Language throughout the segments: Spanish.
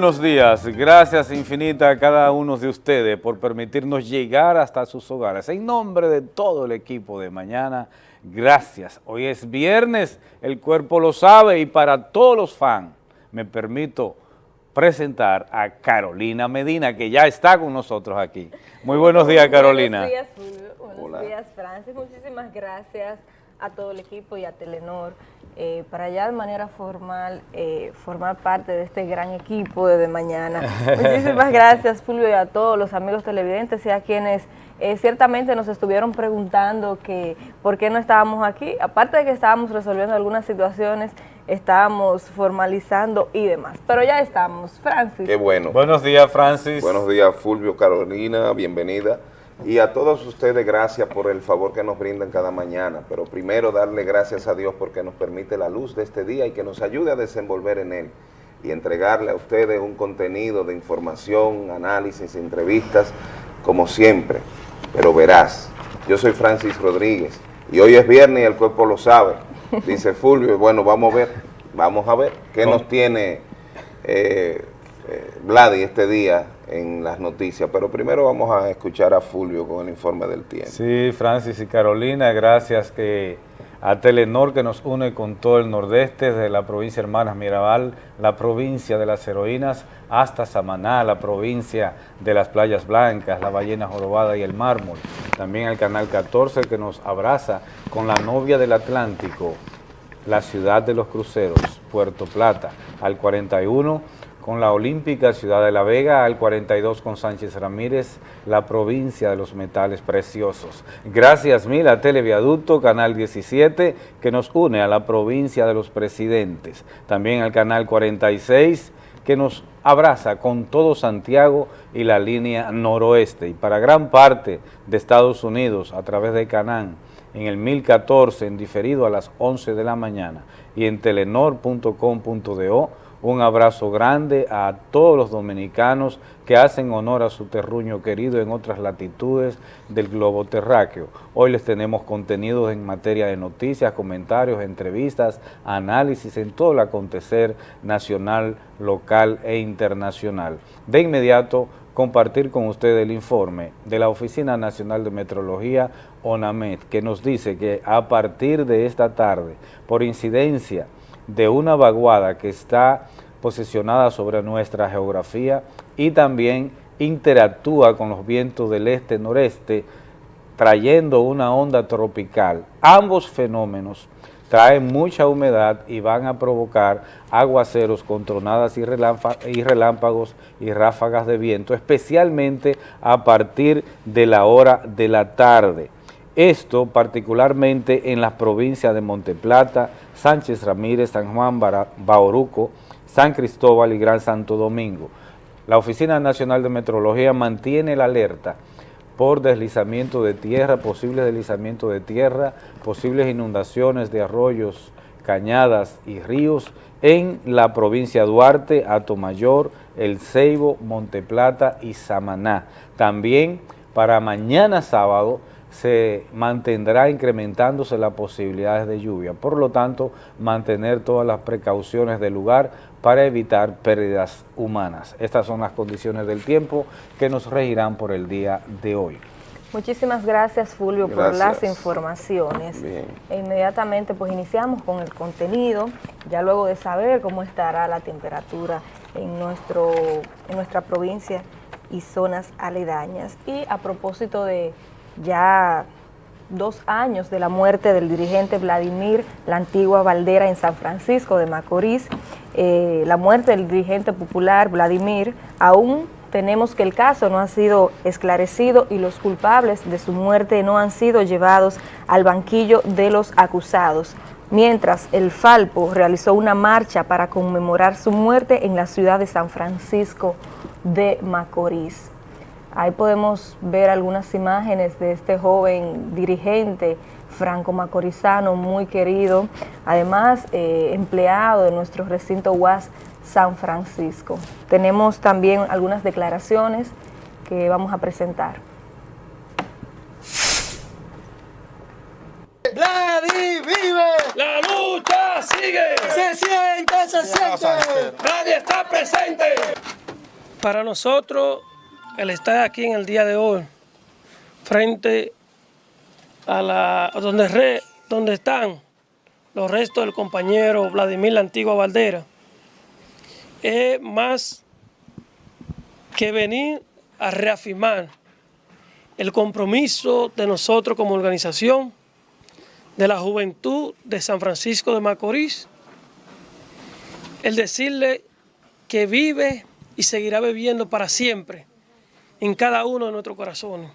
buenos días. Gracias infinita a cada uno de ustedes por permitirnos llegar hasta sus hogares. En nombre de todo el equipo de mañana, gracias. Hoy es viernes, el cuerpo lo sabe y para todos los fans me permito presentar a Carolina Medina, que ya está con nosotros aquí. Muy buenos días, Carolina. Buenos días, Fulvio. Buenos días, Francis. Muchísimas gracias a todo el equipo y a Telenor eh, para ya de manera formal eh, formar parte de este gran equipo de, mañana. Muchísimas gracias, Fulvio, y a todos los amigos televidentes y a quienes eh, ciertamente nos estuvieron preguntando que por qué no estábamos aquí. Aparte de que estábamos resolviendo algunas situaciones, estábamos formalizando y demás. Pero ya estamos. Francis. Qué bueno. Buenos días, Francis. Buenos días, Fulvio, Carolina, bienvenida. Y a todos ustedes, gracias por el favor que nos brindan cada mañana. Pero primero darle gracias a Dios porque nos permite la luz de este día y que nos ayude a desenvolver en él y entregarle a ustedes un contenido de información, análisis, entrevistas, como siempre. Pero verás, yo soy Francis Rodríguez y hoy es viernes y el cuerpo lo sabe. Dice Fulvio, bueno, vamos a ver, vamos a ver qué nos tiene eh, eh, Vladi este día en las noticias, pero primero vamos a escuchar a Fulvio con el informe del tiempo. Sí, Francis y Carolina, gracias que a Telenor que nos une con todo el nordeste, de la provincia Hermanas Mirabal, la provincia de las heroínas, hasta Samaná, la provincia de las playas blancas, la ballena jorobada y el mármol. También al Canal 14 que nos abraza con la novia del Atlántico, la ciudad de los cruceros, Puerto Plata, al 41 con la Olímpica Ciudad de la Vega, al 42 con Sánchez Ramírez, la provincia de los metales preciosos. Gracias mil a Televiaducto, Canal 17, que nos une a la provincia de los presidentes. También al Canal 46, que nos abraza con todo Santiago y la línea noroeste. Y para gran parte de Estados Unidos, a través de Canán, en el 1014, en diferido a las 11 de la mañana, y en telenor.com.do, un abrazo grande a todos los dominicanos que hacen honor a su terruño querido en otras latitudes del globo terráqueo. Hoy les tenemos contenidos en materia de noticias, comentarios, entrevistas, análisis en todo el acontecer nacional, local e internacional. De inmediato, compartir con ustedes el informe de la Oficina Nacional de Metrología, ONAMET, que nos dice que a partir de esta tarde, por incidencia de una vaguada que está posicionada sobre nuestra geografía y también interactúa con los vientos del este-noreste, trayendo una onda tropical. Ambos fenómenos traen mucha humedad y van a provocar aguaceros con tronadas y, relámpagos y ráfagas de viento, especialmente a partir de la hora de la tarde. Esto particularmente en las provincias de Monteplata, Sánchez Ramírez, San Juan, Bauruco, San Cristóbal y Gran Santo Domingo. La Oficina Nacional de Metrología mantiene la alerta por deslizamiento de tierra, posibles deslizamientos de tierra, posibles inundaciones de arroyos, cañadas y ríos en la provincia de Duarte, Atomayor, El Ceibo, Monteplata y Samaná. También para mañana sábado se mantendrá incrementándose las posibilidades de lluvia. Por lo tanto, mantener todas las precauciones del lugar para evitar pérdidas humanas. Estas son las condiciones del tiempo que nos regirán por el día de hoy. Muchísimas gracias, Fulvio, por las informaciones. E inmediatamente pues iniciamos con el contenido, ya luego de saber cómo estará la temperatura en, nuestro, en nuestra provincia y zonas aledañas. Y a propósito de ya dos años de la muerte del dirigente Vladimir La Antigua Valdera en San Francisco de Macorís, eh, la muerte del dirigente popular Vladimir, aún tenemos que el caso no ha sido esclarecido y los culpables de su muerte no han sido llevados al banquillo de los acusados, mientras el Falpo realizó una marcha para conmemorar su muerte en la ciudad de San Francisco de Macorís. Ahí podemos ver algunas imágenes de este joven dirigente franco macorizano, muy querido, además eh, empleado de nuestro recinto UAS San Francisco. Tenemos también algunas declaraciones que vamos a presentar. ¡Vladi vive! ¡La lucha sigue! ¡Se siente, se siente! ¡Nadie está presente! Para nosotros, el estar aquí en el día de hoy, frente a la donde, donde están los restos del compañero Vladimir La Antigua Valdera, es más que venir a reafirmar el compromiso de nosotros como organización, de la juventud de San Francisco de Macorís, el decirle que vive y seguirá viviendo para siempre en cada uno de nuestros corazones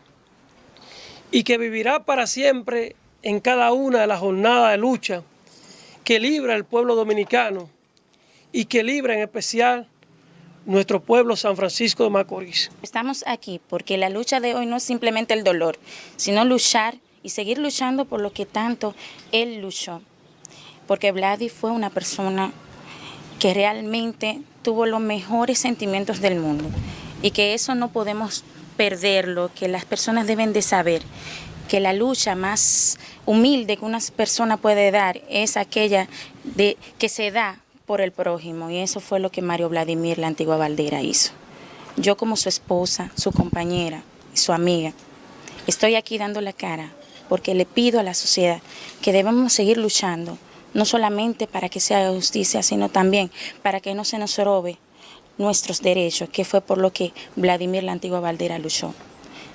y que vivirá para siempre en cada una de las jornadas de lucha que libra el pueblo dominicano y que libra en especial nuestro pueblo San Francisco de Macorís. Estamos aquí porque la lucha de hoy no es simplemente el dolor, sino luchar y seguir luchando por lo que tanto él luchó. Porque Vladi fue una persona que realmente tuvo los mejores sentimientos del mundo y que eso no podemos perderlo, que las personas deben de saber que la lucha más humilde que una persona puede dar es aquella de, que se da por el prójimo y eso fue lo que Mario Vladimir, la antigua Valdera, hizo. Yo como su esposa, su compañera su amiga, estoy aquí dando la cara porque le pido a la sociedad que debemos seguir luchando, no solamente para que se haga justicia, sino también para que no se nos robe nuestros derechos, que fue por lo que Vladimir la antigua Valdera luchó.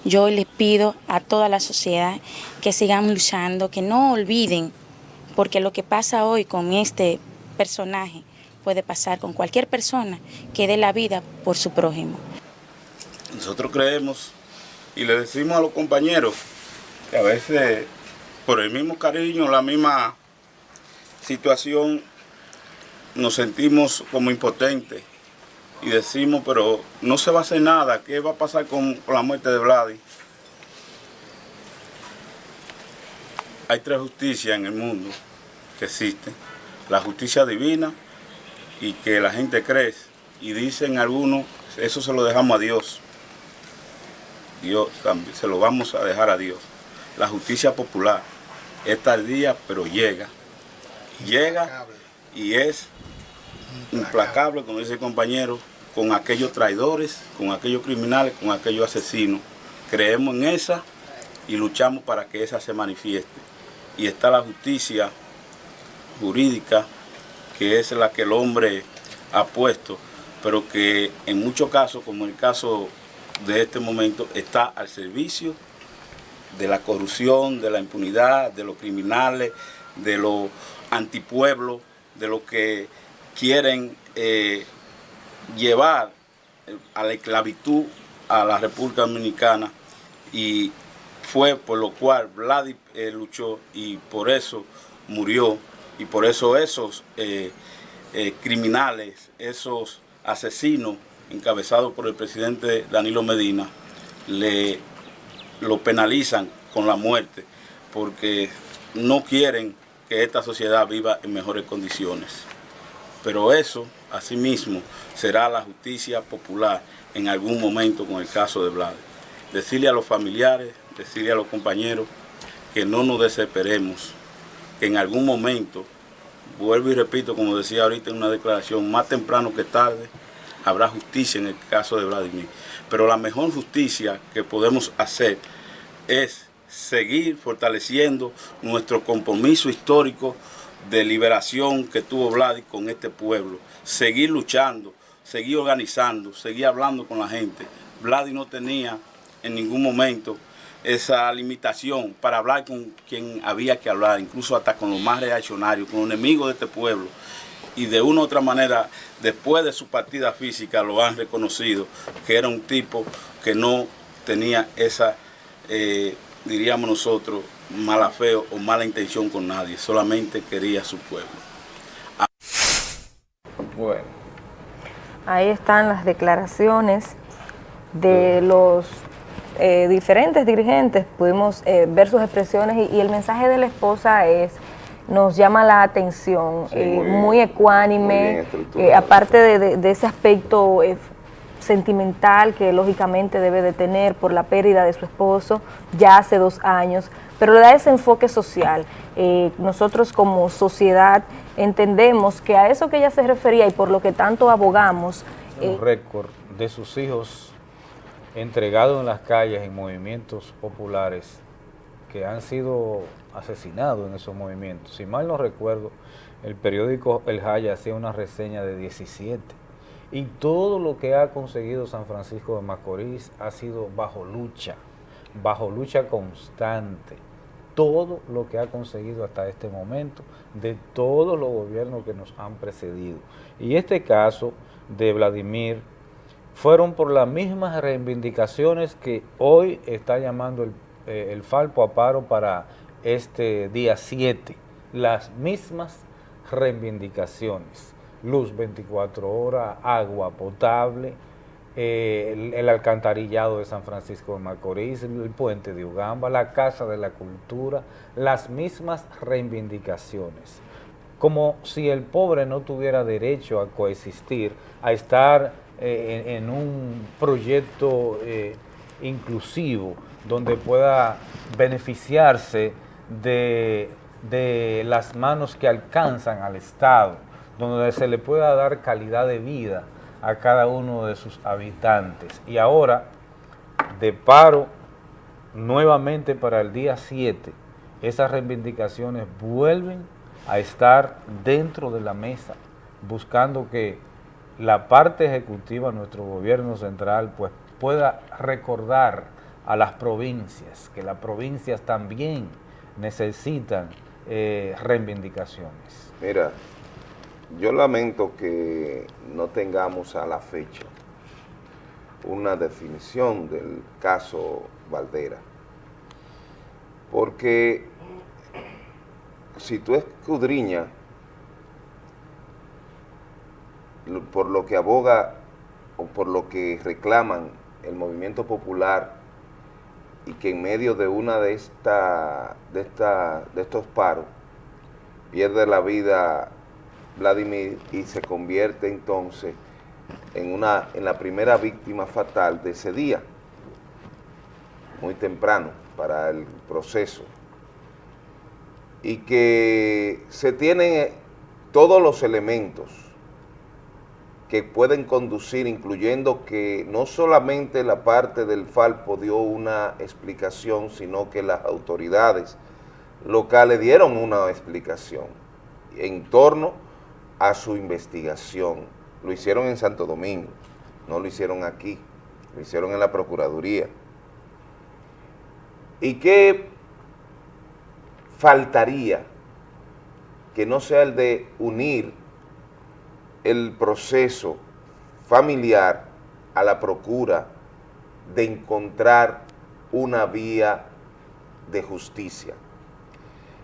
Yo les pido a toda la sociedad que sigan luchando, que no olviden, porque lo que pasa hoy con este personaje puede pasar con cualquier persona que dé la vida por su prójimo. Nosotros creemos y le decimos a los compañeros que a veces por el mismo cariño, la misma situación, nos sentimos como impotentes y decimos, pero no se va a hacer nada, ¿qué va a pasar con, la muerte de Vladi? Hay tres justicias en el mundo que existen la justicia divina y que la gente cree. Y dicen algunos, eso se lo dejamos a Dios. Dios también, se lo vamos a dejar a Dios. La justicia popular es tardía, pero llega. Llega y es implacable, como dice el compañero, con aquellos traidores, con aquellos criminales, con aquellos asesinos. Creemos en esa y luchamos para que esa se manifieste. Y está la justicia jurídica, que es la que el hombre ha puesto, pero que en muchos casos, como el caso de este momento, está al servicio de la corrupción, de la impunidad, de los criminales, de los antipueblos, de los que quieren eh, llevar a la esclavitud a la República Dominicana y fue por lo cual Vladi eh, luchó y por eso murió y por eso esos eh, eh, criminales, esos asesinos encabezados por el presidente Danilo Medina, le, lo penalizan con la muerte porque no quieren que esta sociedad viva en mejores condiciones. Pero eso, asimismo, será la justicia popular en algún momento con el caso de Vlad. Decirle a los familiares, decirle a los compañeros que no nos desesperemos, que en algún momento, vuelvo y repito, como decía ahorita en una declaración, más temprano que tarde, habrá justicia en el caso de Vladimir. Pero la mejor justicia que podemos hacer es seguir fortaleciendo nuestro compromiso histórico de liberación que tuvo Vladimir con este pueblo. Seguir luchando, seguir organizando, seguir hablando con la gente. Vladimir no tenía en ningún momento esa limitación para hablar con quien había que hablar, incluso hasta con los más reaccionarios, con los enemigos de este pueblo. Y de una u otra manera, después de su partida física, lo han reconocido, que era un tipo que no tenía esa, eh, diríamos nosotros, mala fe o mala intención con nadie, solamente quería su pueblo. Bueno. Ahí están las declaraciones de los eh, diferentes dirigentes. Pudimos eh, ver sus expresiones y, el mensaje de la esposa es nos llama la atención, eh, muy, ecuánime, aparte de, ese aspecto sentimental que lógicamente debe de tener por la pérdida de su esposo ya hace dos años, pero le da ese enfoque social. nosotros como sociedad entendemos que a eso que ella se refería y por lo que tanto abogamos un eh. récord de sus hijos entregados en las calles en movimientos populares que han sido asesinados en esos movimientos. Si mal no recuerdo, el periódico El Jaya hacía una reseña de 17. Y todo lo que ha conseguido San Francisco de Macorís ha sido bajo lucha, bajo lucha constante. Todo lo que ha conseguido hasta este momento de todos los gobiernos que nos han precedido. Y este caso de Vladimir fueron por las mismas reivindicaciones que hoy está llamando el, eh, el Falpo a paro para este día 7. Las mismas reivindicaciones. Luz 24 horas, agua potable, eh, el, alcantarillado de San Francisco de Macorís, el puente de Ugamba, la Casa de la Cultura, las mismas reivindicaciones. Como si el pobre no tuviera derecho a coexistir, a estar eh, en, un proyecto eh, inclusivo, donde pueda beneficiarse de de las manos que alcanzan al Estado, donde se le pueda dar calidad de vida a cada uno de sus habitantes. Y ahora, de paro, nuevamente para el día 7, esas reivindicaciones vuelven a estar dentro de la mesa, buscando que la parte ejecutiva, nuestro gobierno central, pues pueda recordar a las provincias, que las provincias también necesitan eh, reivindicaciones. Mira, yo lamento que no tengamos a la fecha una definición del caso Valdera, porque si tú escudriñas por lo que aboga o por lo que reclaman el movimiento popular y que en medio de una de, esta, de, esta, de estos paros pierde la vida Vladimir y se convierte entonces en, una, en la primera víctima fatal de ese día, muy temprano para el proceso, y que se tienen todos los elementos que pueden conducir, incluyendo que no solamente la parte del Falpo dio una explicación, sino que las autoridades locales dieron una explicación en torno a su investigación. Lo hicieron en Santo Domingo, no lo hicieron aquí, lo hicieron en la Procuraduría. ¿Y qué faltaría que no sea el de unir el proceso familiar a la procura de encontrar una vía de justicia.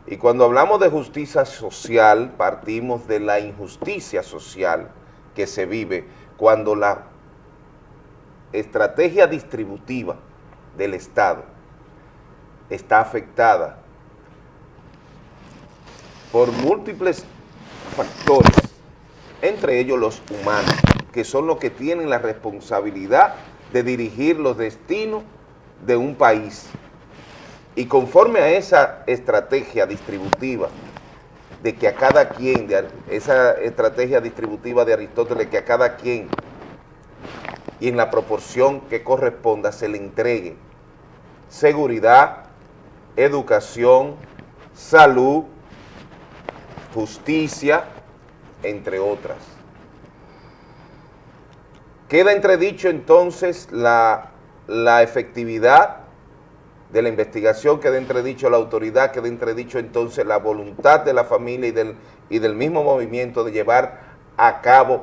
Y cuando hablamos de justicia social, partimos de la injusticia social que se vive cuando la estrategia distributiva del Estado está afectada por múltiples factores entre ellos los humanos, que son los que tienen la responsabilidad de dirigir los destinos de un país. Y conforme a esa estrategia distributiva, de que a cada quien, de esa estrategia distributiva de Aristóteles, que a cada quien y en la proporción que corresponda se le entregue seguridad, educación, salud, justicia, entre otras. Queda entredicho entonces la, efectividad de la investigación, queda entredicho la autoridad, queda entredicho entonces la voluntad de la familia y del, y del mismo movimiento de llevar a cabo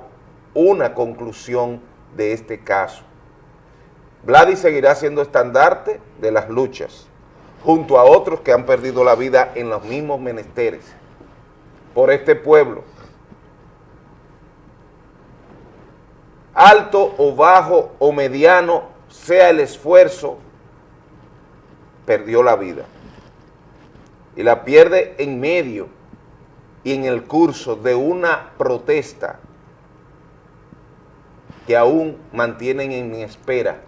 una conclusión de este caso. Vladi seguirá siendo estandarte de las luchas, junto a otros que han perdido la vida en los mismos menesteres, por este pueblo, alto o bajo o mediano sea el esfuerzo, perdió la vida. Y la pierde en medio y en el curso de una protesta que aún mantienen en espera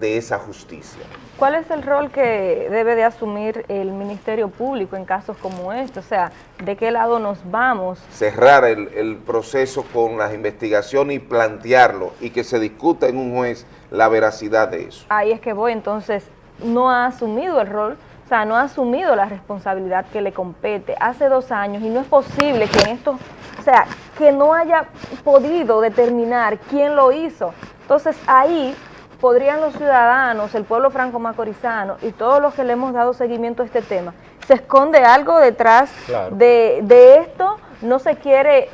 de esa justicia. ¿Cuál es el rol que debe de asumir el Ministerio Público en casos como este? O sea, ¿de qué lado nos vamos? Cerrar el, proceso con las investigaciones y plantearlo y que se discuta en un juez la veracidad de eso. Ahí es que voy, entonces, no ha asumido el rol, o sea, no ha asumido la responsabilidad que le compete hace dos años y no es posible que en esto, o sea, que no haya podido determinar quién lo hizo. Entonces ahí podrían los ciudadanos, el pueblo franco-macorizano y todos los que le hemos dado seguimiento a este tema, se esconde algo detrás de, esto, no se quiere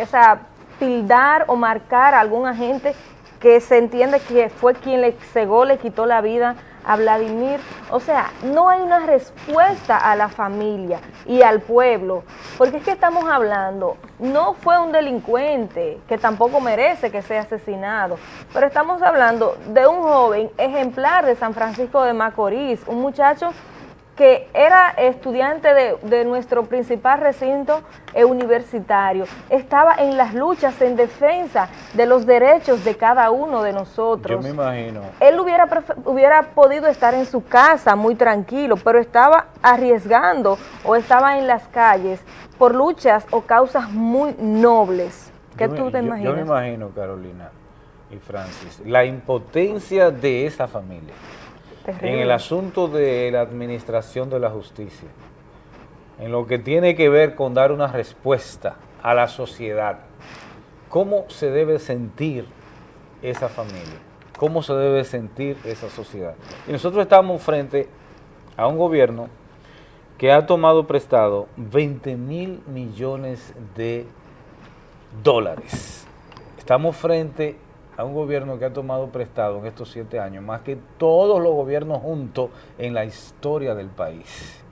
o sea, tildar o marcar a algún agente que se entiende que fue quien le cegó, le quitó la vida a Vladimir. O sea, no hay una respuesta a la familia y al pueblo, porque es que estamos hablando, no fue un delincuente que tampoco merece que sea asesinado, pero estamos hablando de un joven ejemplar de San Francisco de Macorís, un muchacho que era estudiante de, nuestro principal recinto eh, universitario, estaba en las luchas en defensa de los derechos de cada uno de nosotros. Yo me imagino. Él hubiera, hubiera podido estar en su casa muy tranquilo, pero estaba arriesgando o estaba en las calles por luchas o causas muy nobles. ¿Qué tú te imaginas? Yo me imagino, Carolina y Francis, la impotencia de esa familia en el asunto de la administración de la justicia, en lo que tiene que ver con dar una respuesta a la sociedad, ¿cómo se debe sentir esa familia? ¿Cómo se debe sentir esa sociedad? Y nosotros estamos frente a un gobierno que ha tomado prestado 20 mil millones de dólares. Estamos frente un gobierno que ha tomado prestado en estos siete años más que todos los gobiernos juntos en la historia del país.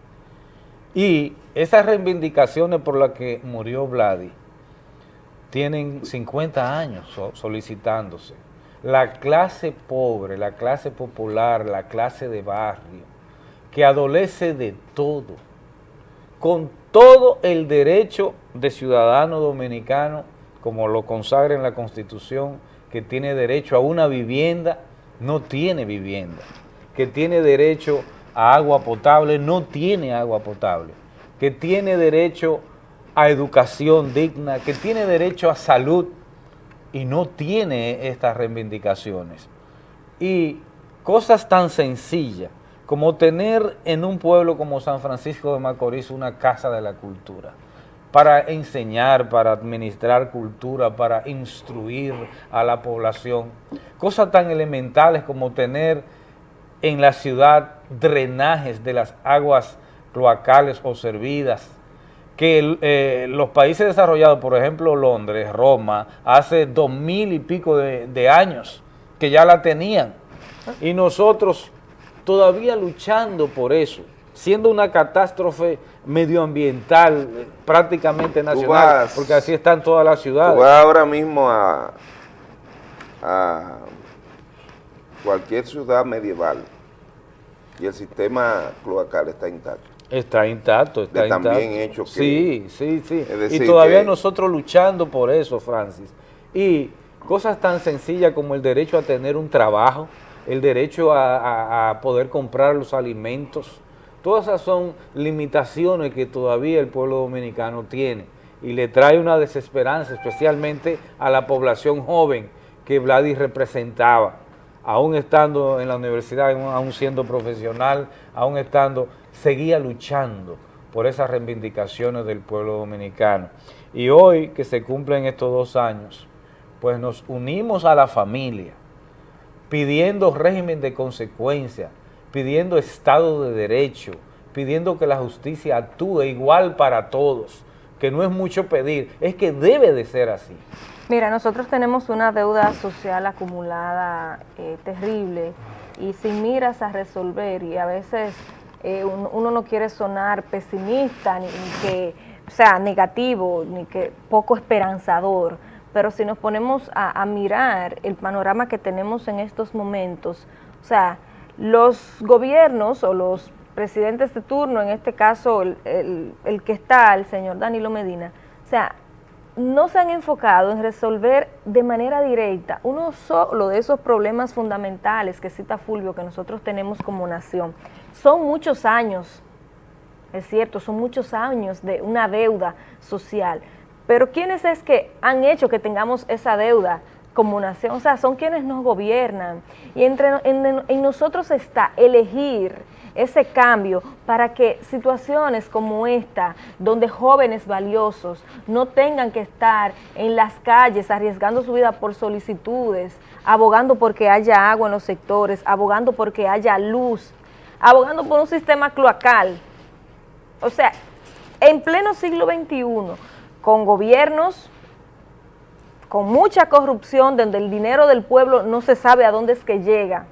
Y esas reivindicaciones por las que murió Vladi tienen 50 años solicitándose. La clase pobre, la clase popular, la clase de barrio, que adolece de todo, con todo el derecho de ciudadano dominicano, como lo consagra en la Constitución, que tiene derecho a una vivienda, no tiene vivienda, que tiene derecho a agua potable, no tiene agua potable, que tiene derecho a educación digna, que tiene derecho a salud y no tiene estas reivindicaciones. Y cosas tan sencillas como tener en un pueblo como San Francisco de Macorís una casa de la cultura, para enseñar, para administrar cultura, para instruir a la población. Cosas tan elementales como tener en la ciudad drenajes de las aguas cloacales o servidas, que eh, los países desarrollados, por ejemplo Londres, Roma, hace dos mil y pico de, de años que ya la tenían. Y nosotros todavía luchando por eso siendo una catástrofe medioambiental prácticamente nacional, porque así están todas las ciudades. Tú vas ahora mismo a, cualquier ciudad medieval y el sistema cloacal está intacto. Está intacto, está intacto. También hecho que... Sí, sí, sí. Y todavía nosotros luchando por eso, Francis. Y cosas tan sencillas como el derecho a tener un trabajo, el derecho a poder comprar los alimentos, Todas esas son limitaciones que todavía el pueblo dominicano tiene y le trae una desesperanza, especialmente a la población joven que Vladis representaba, aún estando en la universidad, aún siendo profesional, aún estando, seguía luchando por esas reivindicaciones del pueblo dominicano. Y hoy que se cumplen estos dos años, pues nos unimos a la familia, pidiendo régimen de consecuencia, pidiendo Estado de Derecho, pidiendo que la justicia actúe igual para todos, que no es mucho pedir, es que debe de ser así. Mira, nosotros tenemos una deuda social acumulada eh, terrible y sin miras a resolver y a veces eh, uno, no quiere sonar pesimista ni, que sea negativo ni que poco esperanzador, pero si nos ponemos a, a mirar el panorama que tenemos en estos momentos, o sea, los gobiernos o los presidentes de turno, en este caso el, que está, el señor Danilo Medina, o sea, no se han enfocado en resolver de manera directa uno solo de esos problemas fundamentales que cita Fulvio que nosotros tenemos como nación. Son muchos años, es cierto, son muchos años de una deuda social, pero ¿quiénes es que han hecho que tengamos esa deuda como nación? O sea, son quienes nos gobiernan y entre, en nosotros está elegir ese cambio para que situaciones como esta, donde jóvenes valiosos no tengan que estar en las calles arriesgando su vida por solicitudes, abogando porque haya agua en los sectores, abogando porque haya luz, abogando por un sistema cloacal. O sea, en pleno siglo XXI, con gobiernos con mucha corrupción, donde el dinero del pueblo no se sabe a dónde es que llega,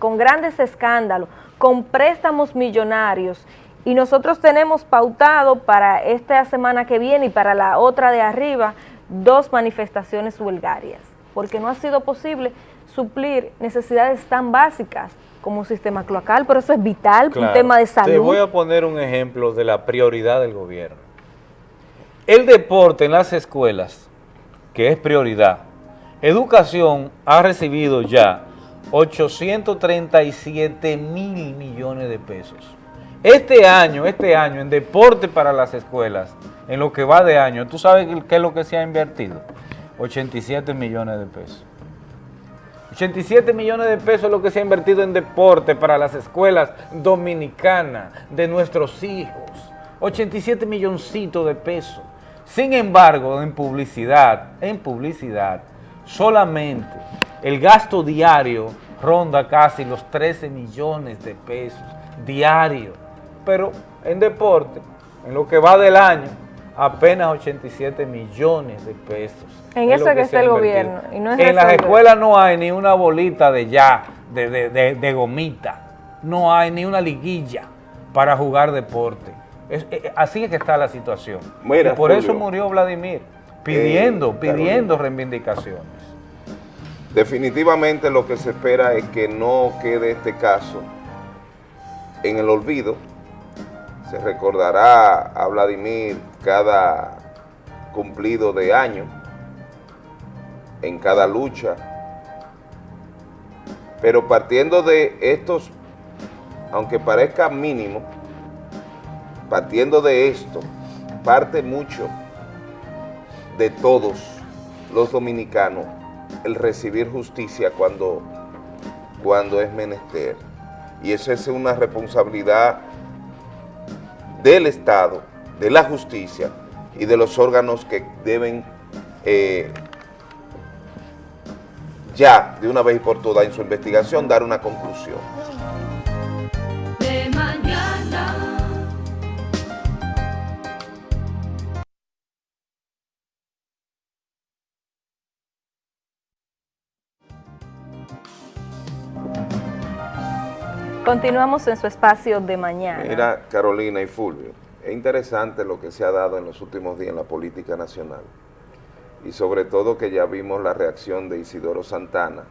con grandes escándalos, con préstamos millonarios y nosotros tenemos pautado para esta semana que viene y para la otra de arriba dos manifestaciones huelgarias, porque no ha sido posible suplir necesidades tan básicas como un sistema cloacal, pero eso es vital, un tema de salud. Te voy a poner un ejemplo de la prioridad del gobierno. El deporte en las escuelas, que es prioridad, educación ha recibido ya 837 mil millones de pesos. Este año, este año, en deporte para las escuelas, en lo que va de año, ¿tú sabes qué es lo que se ha invertido? 87 millones de pesos. 87 millones de pesos es lo que se ha invertido en deporte para las escuelas dominicanas de nuestros hijos. 87 milloncitos de pesos. Sin embargo, en publicidad, en publicidad, solamente el gasto diario ronda casi los 13 millones de pesos diarios. Pero en deporte, en lo que va del año, apenas 87 millones de pesos. En eso es que, está el gobierno. en las escuelas no hay ni una bolita de ya, de, gomita. No hay ni una liguilla para jugar deporte. Eh, eh, así es que está la situación. y por eso murió Vladimir, pidiendo, eh, pidiendo reivindicaciones. Definitivamente lo que se espera es que no quede este caso en el olvido. Se recordará a Vladimir cada cumplido de año, en cada lucha. Pero partiendo de estos, aunque parezca mínimo, partiendo de esto, parte mucho de todos los dominicanos el recibir justicia cuando, cuando es menester. Y esa es una responsabilidad del Estado, de la justicia y de los órganos que deben eh, ya, de una vez y por todas, en su investigación, dar una conclusión. Continuamos en su espacio de mañana. Mira, Carolina y Fulvio, es interesante lo que se ha dado en los últimos días en la política nacional. Y sobre todo que ya vimos la reacción de Isidoro Santana,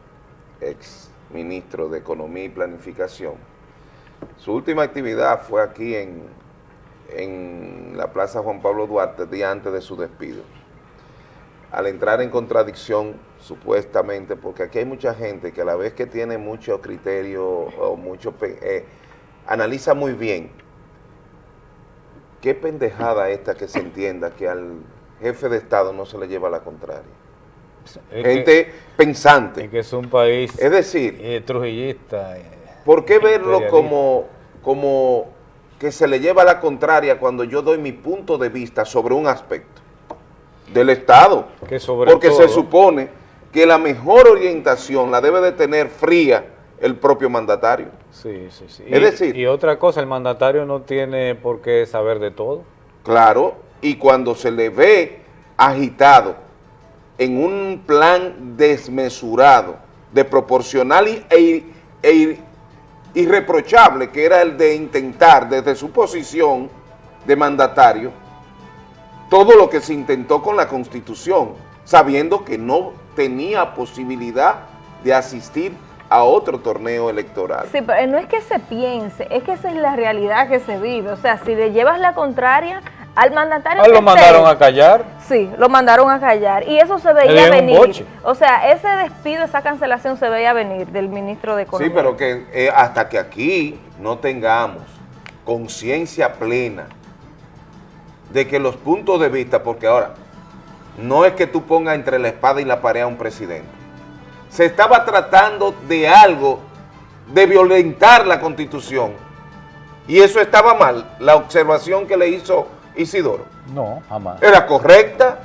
ex ministro de Economía y Planificación. Su última actividad fue aquí en, en la Plaza Juan Pablo Duarte, día antes de su despido. Al entrar en contradicción supuestamente, porque aquí hay mucha gente que a la vez que tiene mucho criterio o mucho, eh, analiza muy bien. Qué pendejada esta que se entienda que al jefe de Estado no se le lleva la contraria. gente pensante. que es un país es decir, eh, trujillista. Eh, ¿Por qué verlo como, como que se le lleva la contraria cuando yo doy mi punto de vista sobre un aspecto del Estado? Que sobre porque se supone que la mejor orientación la debe de tener fría el propio mandatario. Sí, sí, sí. Es decir... Y otra cosa, el mandatario no tiene por qué saber de todo. Claro, y cuando se le ve agitado en un plan desmesurado, de proporcional e, e irreprochable, que era el de intentar desde su posición de mandatario, todo lo que se intentó con la Constitución, sabiendo que no tenía posibilidad de asistir a otro torneo electoral. Sí, pero no es que se piense, es que esa es la realidad que se vive. O sea, si le llevas la contraria al mandatario ah, lo mandaron a callar. Sí, lo mandaron a callar. Y eso se veía venir. O sea, ese despido, esa cancelación se veía venir del ministro de Economía. Sí, pero que eh, hasta que aquí no tengamos conciencia plena de que los puntos de vista, porque ahora, no es que tú pongas entre la espada y la pared a un presidente. Se estaba tratando de algo, de violentar la Constitución. Y eso estaba mal, la observación que le hizo Isidoro. No, jamás. Era correcta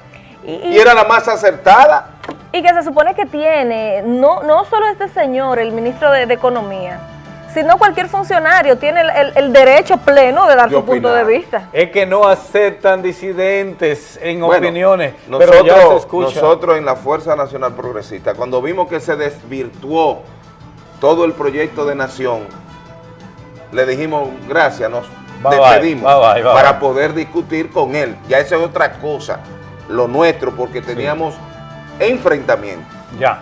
y, era la más acertada. Y que se supone que tiene, no, no solo este señor, el ministro de, Economía, sino cualquier funcionario tiene el, derecho pleno de dar su punto de vista. Es que no aceptan disidentes en opiniones, nosotros, pero ya se escucha. Nosotros en la Fuerza Nacional Progresista, cuando vimos que se desvirtuó todo el proyecto de nación, le dijimos gracias, nos despedimos para poder discutir con él. Ya esa es otra cosa, lo nuestro, porque teníamos enfrentamiento. Ya,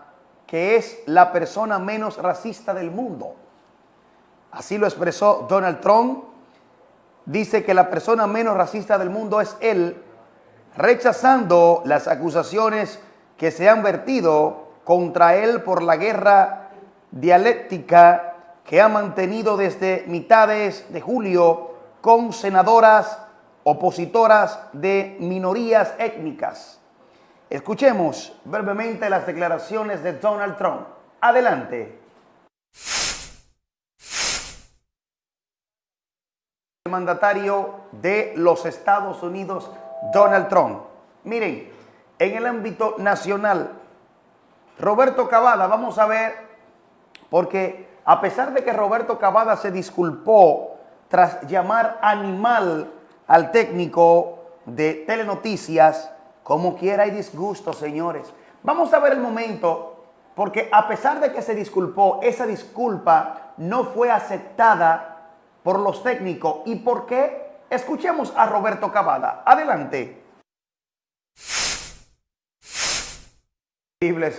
que es la persona menos racista del mundo. Así lo expresó Donald Trump. Dice que la persona menos racista del mundo es él, rechazando las acusaciones que se han vertido contra él por la guerra dialéctica que ha mantenido desde mitades de julio con senadoras opositoras de minorías étnicas. Escuchemos brevemente las declaraciones de Donald Trump. Adelante. El mandatario de los Estados Unidos, Donald Trump. Miren, en el ámbito nacional, Roberto Cavada, vamos a ver porque a pesar de que Roberto Cavada se disculpó tras llamar animal al técnico de Telenoticias, como quiera hay disgusto, señores. Vamos a ver el momento, porque a pesar de que se disculpó, esa disculpa no fue aceptada por los técnicos. ¿Y por qué? Escuchemos a Roberto Cavada. Adelante.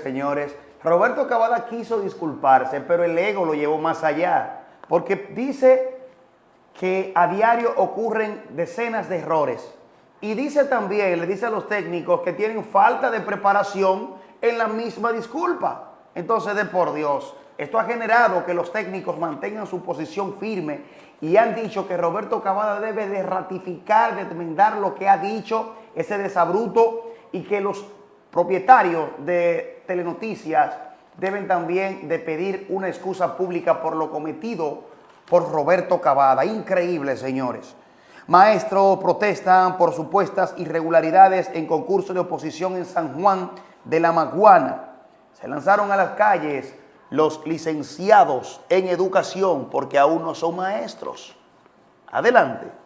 Señores, Roberto Cavada quiso disculparse, pero el ego lo llevó más allá, porque dice que a diario ocurren decenas de errores. Y dice también, le dice a los técnicos que tienen falta de preparación en la misma disculpa. Entonces, de por Dios, esto ha generado que los técnicos mantengan su posición firme y han dicho que Roberto Cavada debe de ratificar, de enmendar lo que ha dicho, ese desabruto, y que los propietarios de telenoticias deben también de pedir una excusa pública por lo cometido por Roberto Cavada. Increíble, señores. Maestros protestan por supuestas irregularidades en concurso de oposición en San Juan de la Maguana. Se lanzaron a las calles los licenciados en educación porque aún no son maestros. Adelante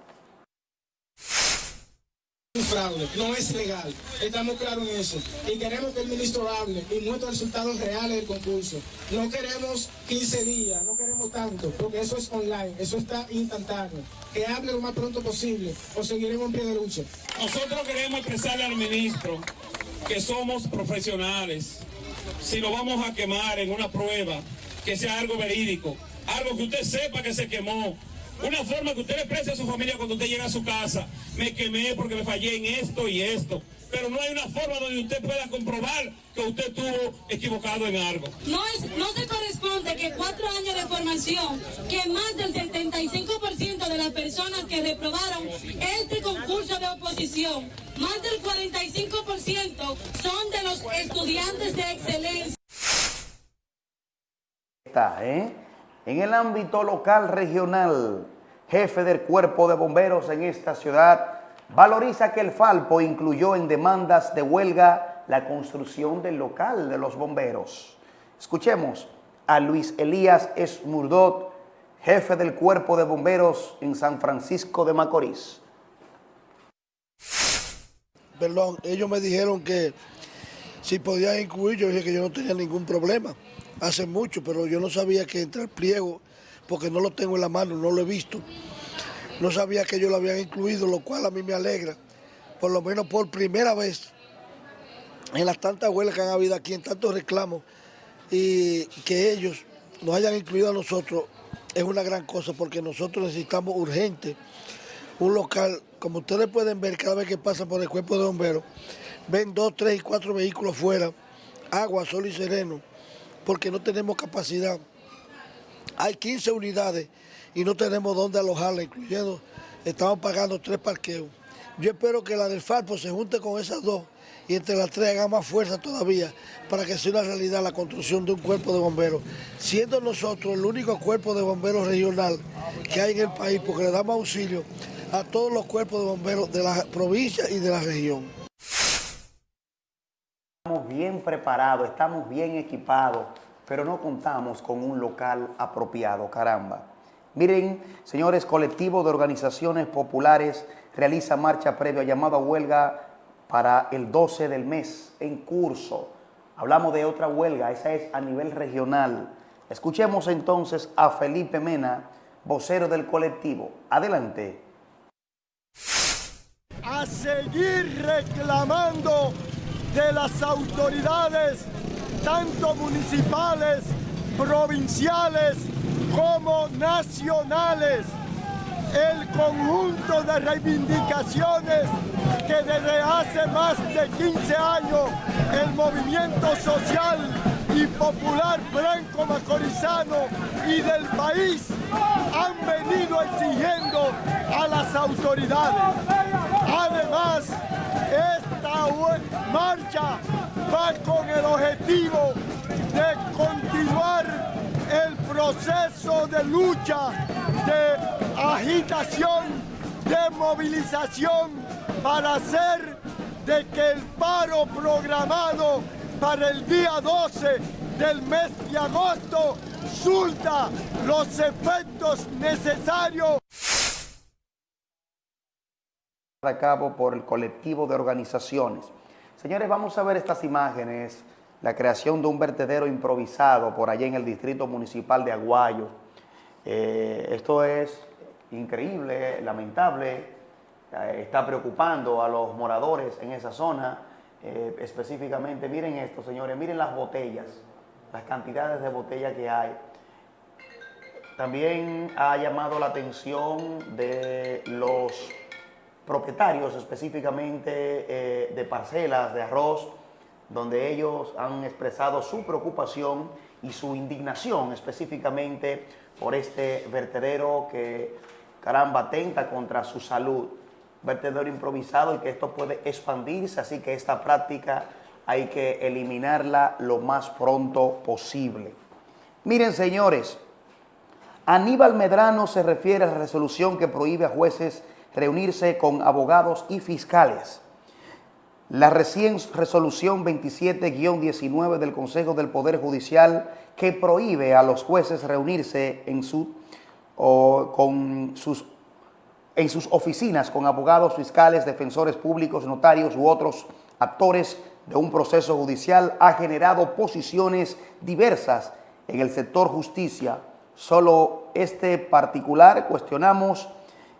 fraude, no es legal. Estamos claros en eso. Y queremos que el ministro hable y muestre resultados reales del concurso. No queremos 15 días, no queremos tanto, porque eso es online, eso está instantáneo. Que hable lo más pronto posible o seguiremos en pie de lucha. Nosotros queremos expresarle al ministro que somos profesionales. Si lo vamos a quemar en una prueba, que sea algo verídico, algo que usted sepa que se quemó, Una forma que usted le exprese a su familia cuando usted llega a su casa. Me quemé porque me fallé en esto y esto. Pero no hay una forma donde usted pueda comprobar que usted estuvo equivocado en algo. No, es, no se corresponde que cuatro años de formación, que más del 75% de las personas que reprobaron este concurso de oposición, más del 45% son de los estudiantes de excelencia. Está, ¿eh? En el ámbito local regional, jefe del cuerpo de bomberos en esta ciudad, valoriza que el Falpo incluyó en demandas de huelga la construcción del local de los bomberos. Escuchemos a Luis Elías Esmurdot, jefe del cuerpo de bomberos en San Francisco de Macorís. Perdón, ellos me dijeron que si podían incluir, yo dije que yo no tenía ningún problema. Hace mucho, pero yo no sabía que entre el pliego, porque no lo tengo en la mano, no lo he visto. No sabía que ellos lo habían incluido, lo cual a mí me alegra. Por lo menos por primera vez en las tantas huelgas que han habido aquí, en tantos reclamos, y que ellos nos hayan incluido a nosotros es una gran cosa porque nosotros necesitamos urgente un local, como ustedes pueden ver cada vez que pasan por el cuerpo de bomberos, ven dos, tres y cuatro vehículos fuera, agua, sol y sereno, porque no tenemos capacidad. Hay 15 unidades y no tenemos dónde alojarla, incluyendo, estamos pagando tres parqueos. Yo espero que la del Falpo se junte con esas dos y entre las tres haga más fuerza todavía para que sea una realidad la construcción de un cuerpo de bomberos, siendo nosotros el único cuerpo de bomberos regional que hay en el país porque le damos auxilio a todos los cuerpos de bomberos de la provincia y de la región. Bien preparados, estamos bien equipados, pero no contamos con un local apropiado, caramba. Miren, señores, colectivo de organizaciones populares realiza marcha previa llamada huelga para el 12 del mes en curso. Hablamos de otra huelga, esa es a nivel regional. Escuchemos entonces a Felipe Mena, vocero del colectivo. Adelante. A seguir reclamando de las autoridades, tanto municipales, provinciales como nacionales, el conjunto de reivindicaciones que desde hace más de 15 años el movimiento social y popular blanco macorizano y del país han venido exigiendo a las autoridades. Además, esta marcha va con el objetivo de continuar el proceso de lucha, de agitación, de movilización para hacer de que el paro programado para el día 12 del mes de agosto surta los efectos necesarios. A cabo por el colectivo de organizaciones. Señores, vamos a ver estas imágenes la creación de un vertedero improvisado por allá en el distrito municipal de Aguayo. Eh, esto es increíble, lamentable, eh, está preocupando a los moradores en esa zona, eh, específicamente, miren esto señores, miren las botellas, las cantidades de botellas que hay. También ha llamado la atención de los propietarios específicamente de parcelas de arroz, donde ellos han expresado su preocupación y su indignación específicamente por este vertedero que, caramba, atenta contra su salud. Vertedero improvisado y que esto puede expandirse, así que esta práctica hay que eliminarla lo más pronto posible. Miren, señores, Aníbal Medrano se refiere a la resolución que prohíbe a jueces reunirse con abogados y fiscales. La recién resolución 27-19 del Consejo del Poder Judicial que prohíbe a los jueces reunirse en, su, con sus, en sus oficinas con abogados fiscales, defensores públicos, notarios u otros actores de un proceso judicial ha generado posiciones diversas en el sector justicia. Solo este particular cuestionamos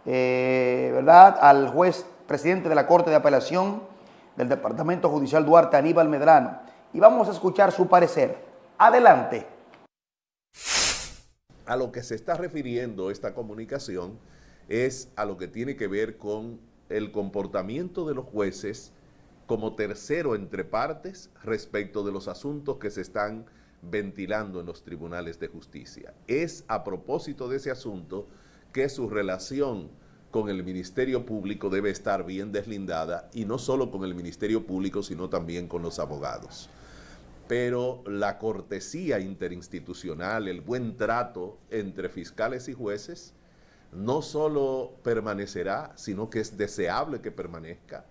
eh, ¿verdad? al juez presidente de la Corte de Apelación del Departamento Judicial Duarte, Aníbal Medrano, y vamos a escuchar su parecer. Adelante. a lo que se está refiriendo esta comunicación es a lo que tiene que ver con el comportamiento de los jueces como tercero entre partes respecto de los asuntos que se están ventilando en los tribunales de justicia. Es a propósito de ese asunto que su relación con el Ministerio Público debe estar bien deslindada y no solo con el Ministerio Público, sino también con los abogados. Pero la cortesía interinstitucional, el buen trato entre fiscales y jueces, no solo permanecerá, sino que es deseable que permanezca,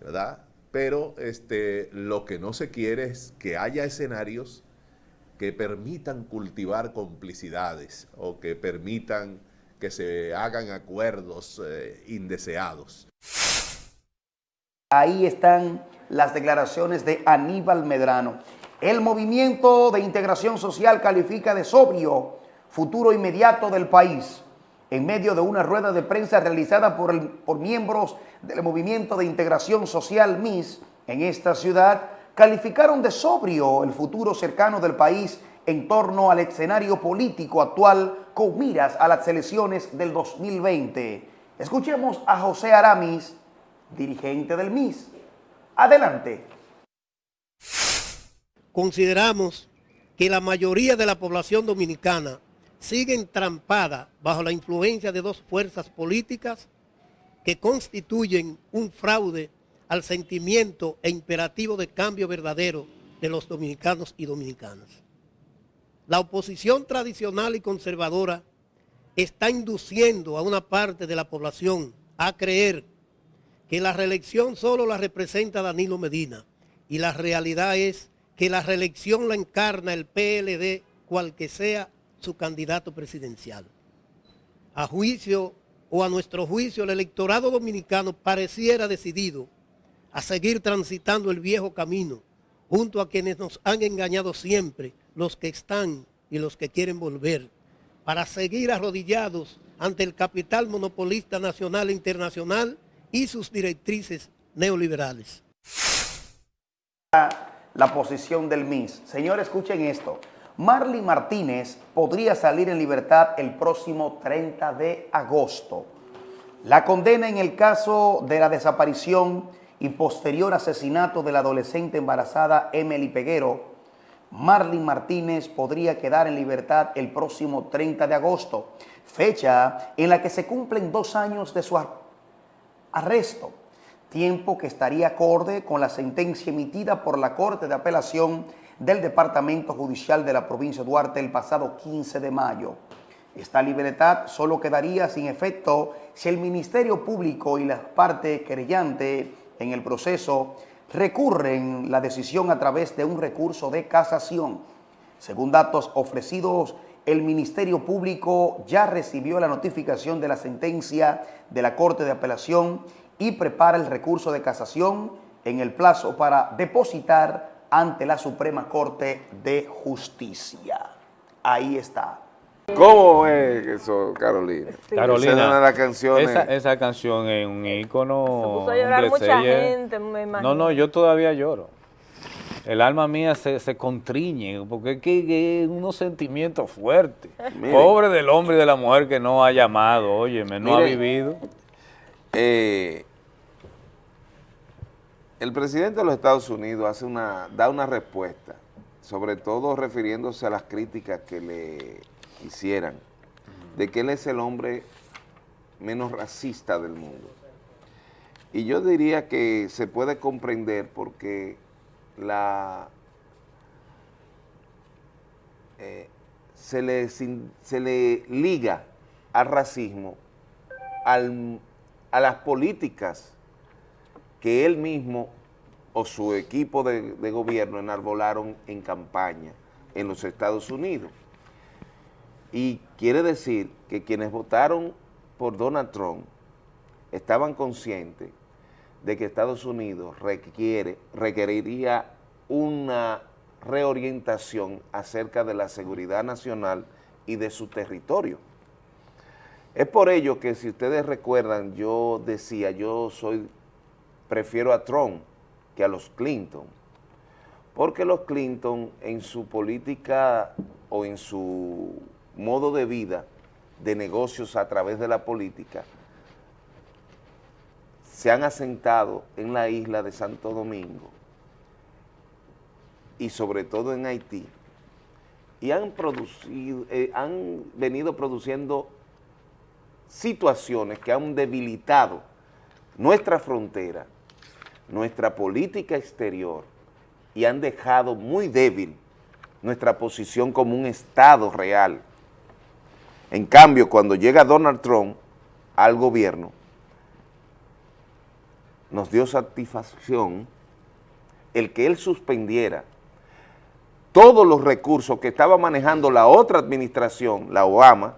¿verdad? Pero este, lo que no se quiere es que haya escenarios que permitan cultivar complicidades o que permitan que se hagan acuerdos eh, indeseados. Ahí están las declaraciones de Aníbal Medrano. El movimiento de integración social califica de sobrio futuro inmediato del país en medio de una rueda de prensa realizada por, por miembros del movimiento de integración social MIS en esta ciudad, calificaron de sobrio el futuro cercano del país en torno al escenario político actual con miras a las elecciones del 2020. Escuchemos a José Aramis, dirigente del MIS. Adelante. Consideramos que la mayoría de la población dominicana sigue entrampada bajo la influencia de dos fuerzas políticas que constituyen un fraude al sentimiento e imperativo de cambio verdadero de los dominicanos y dominicanas. La oposición tradicional y conservadora está induciendo a una parte de la población a creer que la reelección solo la representa Danilo Medina y la realidad es que la reelección la encarna el PLD cual que sea su candidato presidencial. A juicio o a nuestro juicio el electorado dominicano pareciera decidido a seguir transitando el viejo camino junto a quienes nos han engañado siempre los que están y los que quieren volver, para seguir arrodillados ante el capital monopolista nacional e internacional y sus directrices neoliberales. La posición del MIS. Señores, escuchen esto. Marley Martínez podría salir en libertad el próximo 30 de agosto. La condena en el caso de la desaparición y posterior asesinato de la adolescente embarazada Emily Peguero Marlin Martínez podría quedar en libertad el próximo 30 de agosto, fecha en la que se cumplen dos años de su arresto, tiempo que estaría acorde con la sentencia emitida por la Corte de Apelación del Departamento Judicial de la provincia de Duarte el pasado 15 de mayo. Esta libertad solo quedaría sin efecto si el Ministerio Público y la parte querellante en el proceso recurren la decisión a través de un recurso de casación. Según datos ofrecidos, el Ministerio Público ya recibió la notificación de la sentencia de la Corte de Apelación y prepara el recurso de casación en el plazo para depositar ante la Suprema Corte de Justicia. Ahí está. ¿Cómo es eso, Carolina? Carolina, la canción esa, esa, canción es un ícono. Se puso a llorar mucha gente, me imagino. No, no, yo todavía lloro. El alma mía se, se contriñe, porque es que, es unos sentimientos fuertes. Pobre del hombre y de la mujer que no ha llamado, óyeme, no ha vivido. Eh, el presidente de los Estados Unidos hace una, da una respuesta, sobre todo refiriéndose a las críticas que le hicieran, de que él es el hombre menos racista del mundo. Y yo diría que se puede comprender porque la eh, se, le, se le liga al racismo a las políticas que él mismo o su equipo de gobierno enarbolaron en campaña en los Estados Unidos. Y quiere decir que quienes votaron por Donald Trump estaban conscientes de que Estados Unidos requiere, requeriría una reorientación acerca de la seguridad nacional y de su territorio. Es por ello que si ustedes recuerdan, yo decía, yo soy, prefiero a Trump que a los Clinton, porque los Clinton en su política o en su modo de vida, de negocios a través de la política, se han asentado en la isla de Santo Domingo y sobre todo en Haití, y han, producido, eh, han venido produciendo situaciones que han debilitado nuestra frontera, nuestra política exterior y han dejado muy débil nuestra posición como un Estado real. En cambio, cuando llega Donald Trump al gobierno, nos dio satisfacción el que él suspendiera todos los recursos que estaba manejando la otra administración, la Obama,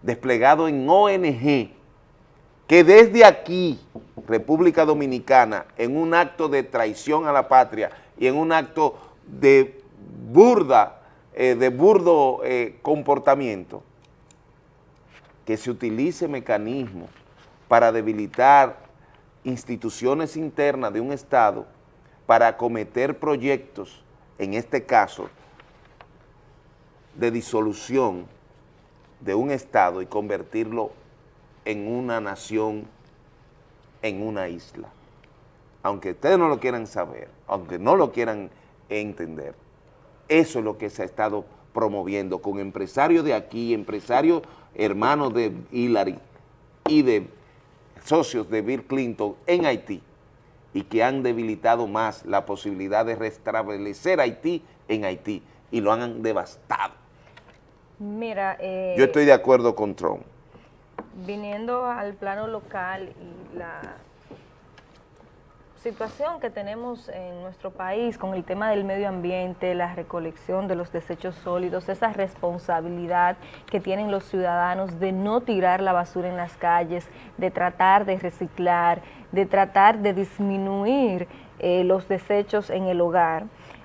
desplegado en ONG, que desde aquí, República Dominicana, en un acto de traición a la patria y en un acto de burda, eh, de burdo eh, comportamiento, que se utilice mecanismos para debilitar instituciones internas de un Estado para acometer proyectos, en este caso, de disolución de un Estado y convertirlo en una nación, en una isla. Aunque ustedes no lo quieran saber, aunque no lo quieran entender, eso es lo que se ha estado promoviendo con empresarios de aquí, empresarios hermanos de Hillary y de socios de Bill Clinton en Haití y que han debilitado más la posibilidad de restablecer Haití en Haití y lo han devastado. Mira, eh, yo estoy de acuerdo con Trump. Viniendo al plano local y la situación que tenemos en nuestro país con el tema del medio ambiente, la recolección de los desechos sólidos, esa responsabilidad que tienen los ciudadanos de no tirar la basura en las calles, de tratar de reciclar, de tratar de disminuir eh, los desechos en el hogar.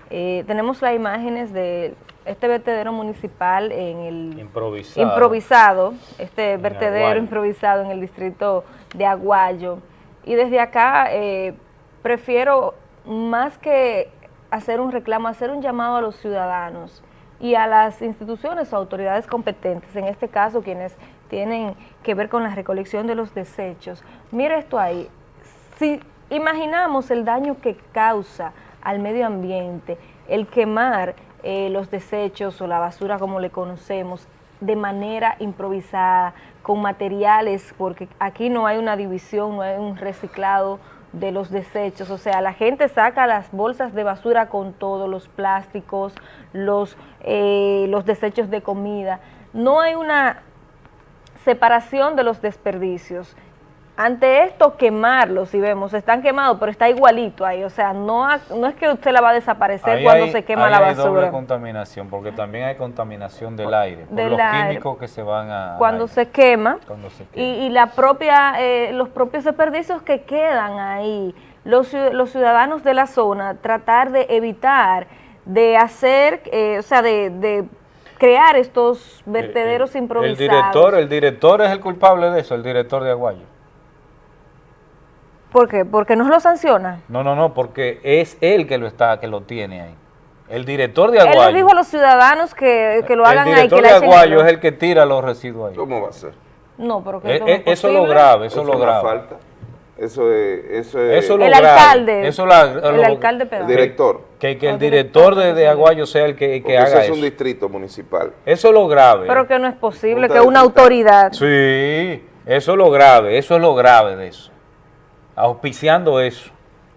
Eh, tenemos las imágenes de este vertedero municipal en el improvisado, improvisado este vertedero improvisado en el distrito de Aguayo. Y desde acá eh, prefiero más que hacer un reclamo, hacer un llamado a los ciudadanos y a las instituciones o autoridades competentes, en este caso quienes tienen que ver con la recolección de los desechos. Mire esto ahí, si imaginamos el daño que causa al medio ambiente, el quemar eh, los desechos o la basura como le conocemos de manera improvisada, con materiales, porque aquí no hay una división, no hay un reciclado de los desechos, o sea, la gente saca las bolsas de basura con todos los plásticos, los, eh, los desechos de comida, no hay una separación de los desperdicios, ante esto quemarlos, si vemos, están quemados, pero está igualito ahí, o sea, no, no es que usted la va a desaparecer cuando se quema la basura. Hay doble contaminación, porque también hay contaminación del aire, por los químicos que se van a... Cuando, se quema, Y, la propia, eh, los propios desperdicios que quedan ahí, los, los ciudadanos de la zona, tratar de evitar, de hacer, eh, o sea, de, crear estos vertederos improvisados. El director, el director es el culpable de eso, el director de Aguayo. ¿Por qué? ¿Porque no lo sanciona? No, no, no, porque es él que lo está, que lo tiene ahí. El director de Aguayo. Él le dijo a los ciudadanos que, lo hagan ahí. El director de Aguayo es el que tira los residuos ahí. ¿Cómo va a ser? No, pero que eh, eh, eso, es lo grave, eso, es lo grave. Falta. Eso es, eso es, eso lo el grave. alcalde. Eso la, el alcalde El director. Que, que el director de, de, Aguayo sea el que, que haga eso. Eso es un distrito municipal. Eso es lo grave. Pero que no es posible que una autoridad. Sí, eso es lo grave, eso es lo grave de eso auspiciando eso.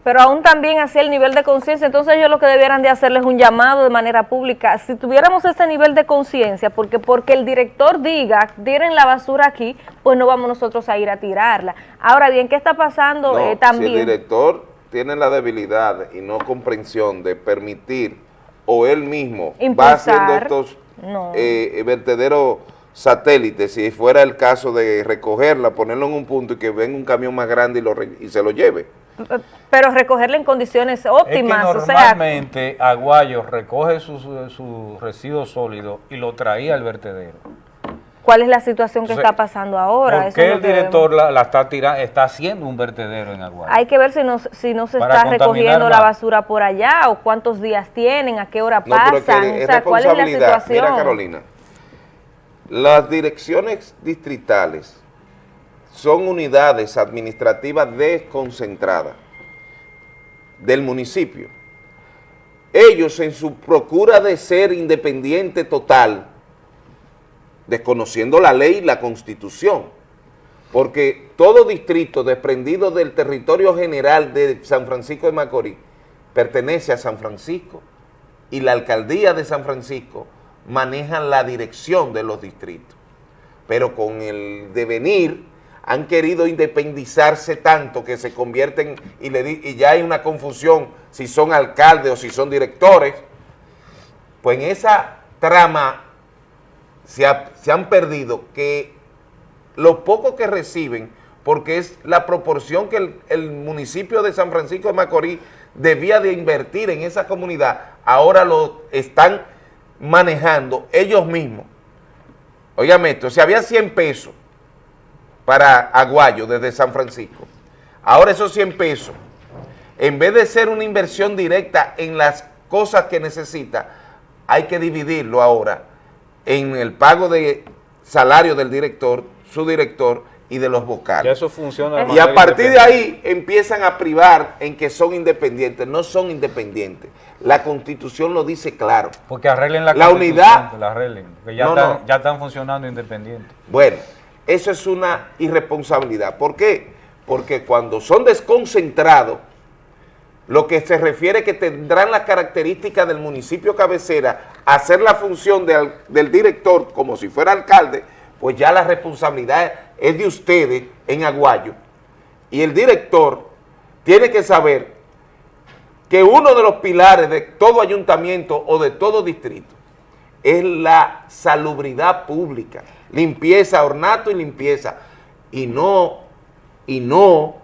Pero aún también hacia el nivel de conciencia, entonces ellos lo que debieran de hacerles un llamado de manera pública. Si tuviéramos ese nivel de conciencia, porque porque el director diga, tiren la basura aquí, pues no vamos nosotros a ir a tirarla. Ahora bien, ¿qué está pasando eh, también? Si el director tiene la debilidad y no comprensión de permitir, o él mismo va haciendo estos eh, vertederos satélite, si fuera el caso de recogerla, ponerlo en un punto y que venga un camión más grande y, lo, y se lo lleve. Pero recogerla en condiciones óptimas. normalmente Aguayo recoge sus su residuos sólidos y lo traía al vertedero. ¿Cuál es la situación que está pasando ahora? ¿Por qué el director la, está tirando, está haciendo un vertedero en Aguayo? Hay que ver si no, si no se está recogiendo la basura por allá o cuántos días tienen, a qué hora pasan, o sea, cuál es la situación. Mira Carolina, Las direcciones distritales son unidades administrativas desconcentradas del municipio. Ellos en su procura de ser independiente total, desconociendo la ley y la constitución, porque todo distrito desprendido del territorio general de San Francisco de Macorís pertenece a San Francisco y la alcaldía de San Francisco maneja la dirección de los distritos. Pero con el devenir han querido independizarse tanto que se convierten y, ya hay una confusión si son alcaldes o si son directores, pues en esa trama se, han perdido que lo poco que reciben, porque es la proporción que el, municipio de San Francisco de Macorís debía de invertir en esa comunidad, ahora lo están manejando ellos mismos. Óigame esto, si había 100 pesos para Aguayo desde San Francisco, ahora esos 100 pesos, en vez de ser una inversión directa en las cosas que necesita, hay que dividirlo ahora en el pago de salario del director, su director y de los vocales. eso funciona. Y a partir de ahí empiezan a privar en que son independientes. No son independientes. La Constitución lo dice claro. Porque arreglen la, la unidad. la arreglen, porque ya, están, ya están funcionando independientes. Bueno, eso es una irresponsabilidad. ¿Por qué? Porque cuando son desconcentrados, lo que se refiere que tendrán las características del municipio cabecera, hacer la función del director como si fuera alcalde, pues ya la responsabilidad es de ustedes en Aguayo. Y el director tiene que saber que uno de los pilares de todo ayuntamiento o de todo distrito es la salubridad pública, limpieza, ornato y limpieza, y no, y no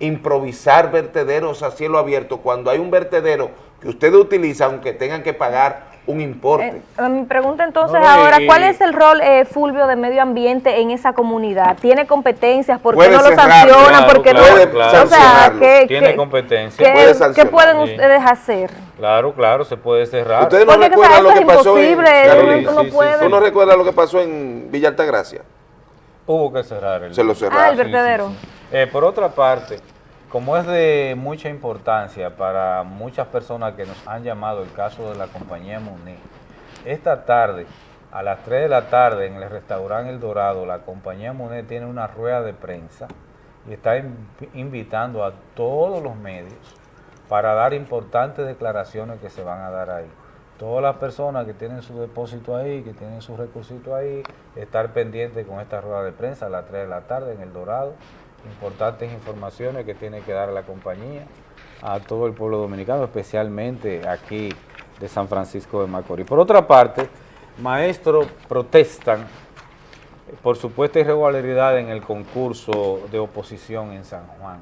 improvisar vertederos a cielo abierto cuando hay un vertedero que ustedes utilizan, aunque tengan que pagar un importe. Eh, mi pregunta entonces ahora, ¿cuál es el rol, eh, Fulvio, de medio ambiente en esa comunidad? ¿Tiene competencias? ¿Por qué no lo sancionan? ¿Por qué no? o sea, ¿qué, ¿Tiene competencias? ¿Qué, pueden ustedes hacer? Claro, claro, se puede cerrar. ¿Ustedes no recuerdan lo que pasó en... ¿Tú no recuerdas lo que pasó en Villa Altagracia? Hubo que cerrar. El... Se lo cerraron. Ah, el vertedero. Eh, por otra parte, como es de mucha importancia para muchas personas que nos han llamado el caso de la compañía Monet, esta tarde, a las 3 de la tarde, en el restaurante El Dorado, la compañía Monet tiene una rueda de prensa y está invitando a todos los medios para dar importantes declaraciones que se van a dar ahí. Todas las personas que tienen su depósito ahí, que tienen su recursos ahí, estar pendientes con esta rueda de prensa a las 3 de la tarde en El Dorado importantes informaciones que tiene que dar la compañía a todo el pueblo dominicano, especialmente aquí de San Francisco de Macorís. Por otra parte, maestros protestan por supuesta irregularidad en el concurso de oposición en San Juan.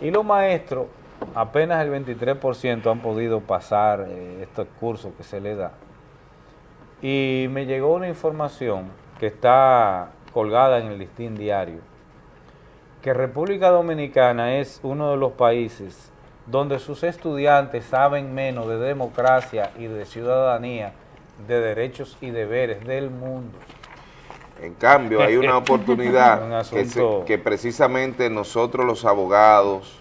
Y los maestros, apenas el 23% han podido pasar eh, estos cursos que se les da. Y me llegó una información que está colgada en el listín diario, que República Dominicana es uno de los países donde sus estudiantes saben menos de democracia y de ciudadanía, de derechos y deberes del mundo. En cambio, hay una oportunidad que, precisamente nosotros los abogados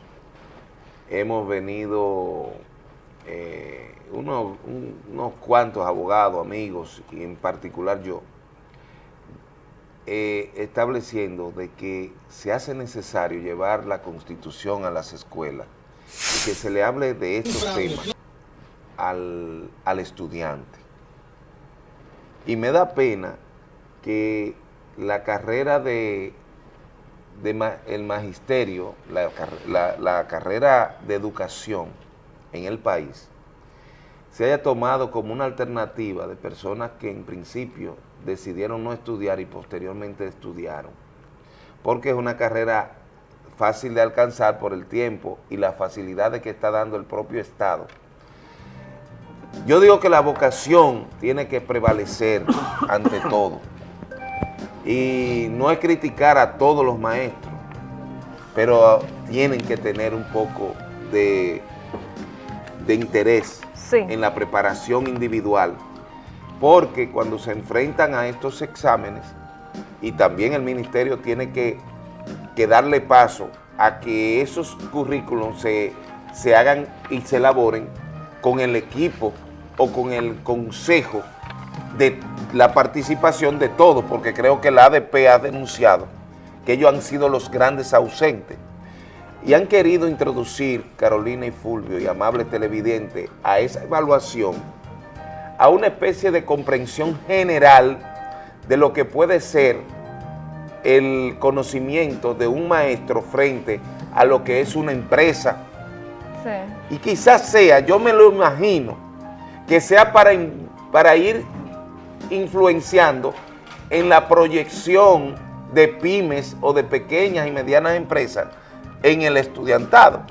hemos venido, eh, unos cuantos abogados, amigos, y en particular yo, eh, estableciendo de que se hace necesario llevar la Constitución a las escuelas y que se le hable de estos temas al, estudiante. Y me da pena que la carrera de, el magisterio, la, la carrera de educación en el país, se haya tomado como una alternativa de personas que en principio decidieron no estudiar y posteriormente estudiaron, porque es una carrera fácil de alcanzar por el tiempo y la facilidad de que está dando el propio Estado. Yo digo que la vocación tiene que prevalecer ante todo. Y no es criticar a todos los maestros, pero tienen que tener un poco de, de interés en la preparación individual porque cuando se enfrentan a estos exámenes, y también el ministerio tiene que, darle paso a que esos currículums se, se hagan y se elaboren con el equipo o con el consejo de la participación de todos, porque creo que la ADP ha denunciado que ellos han sido los grandes ausentes. Y han querido introducir, Carolina y Fulvio y amable televidente, a esa evaluación, a una especie de comprensión general de lo que puede ser el conocimiento de un maestro frente a lo que es una empresa. Y quizás sea, yo me lo imagino, que sea para, para ir influenciando en la proyección de pymes o de pequeñas y medianas empresas en el estudiantado.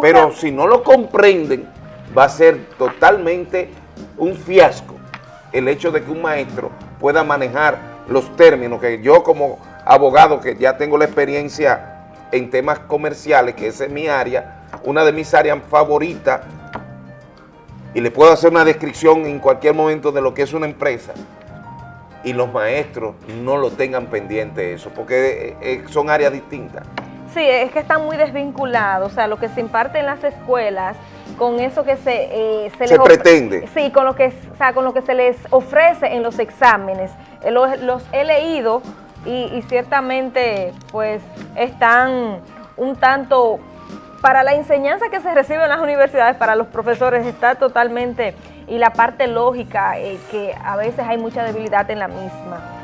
Pero si no lo comprenden, va a ser totalmente un fiasco el hecho de que un maestro pueda manejar los términos que yo como abogado que ya tengo la experiencia en temas comerciales, que esa es mi área, una de mis áreas favoritas, y le puedo hacer una descripción en cualquier momento de lo que es una empresa, y los maestros no lo tengan pendiente eso, porque eh, eh, son áreas distintas. Sí, es que están muy desvinculados, o sea, lo que se imparte en las escuelas con eso que se, eh, se, se pretende. Sí, con lo, que, o sea, con lo que se les ofrece en los exámenes. Eh, los, he leído y, ciertamente pues están un tanto, para la enseñanza que se recibe en las universidades, para los profesores está totalmente, y la parte lógica, eh, que a veces hay mucha debilidad en la misma.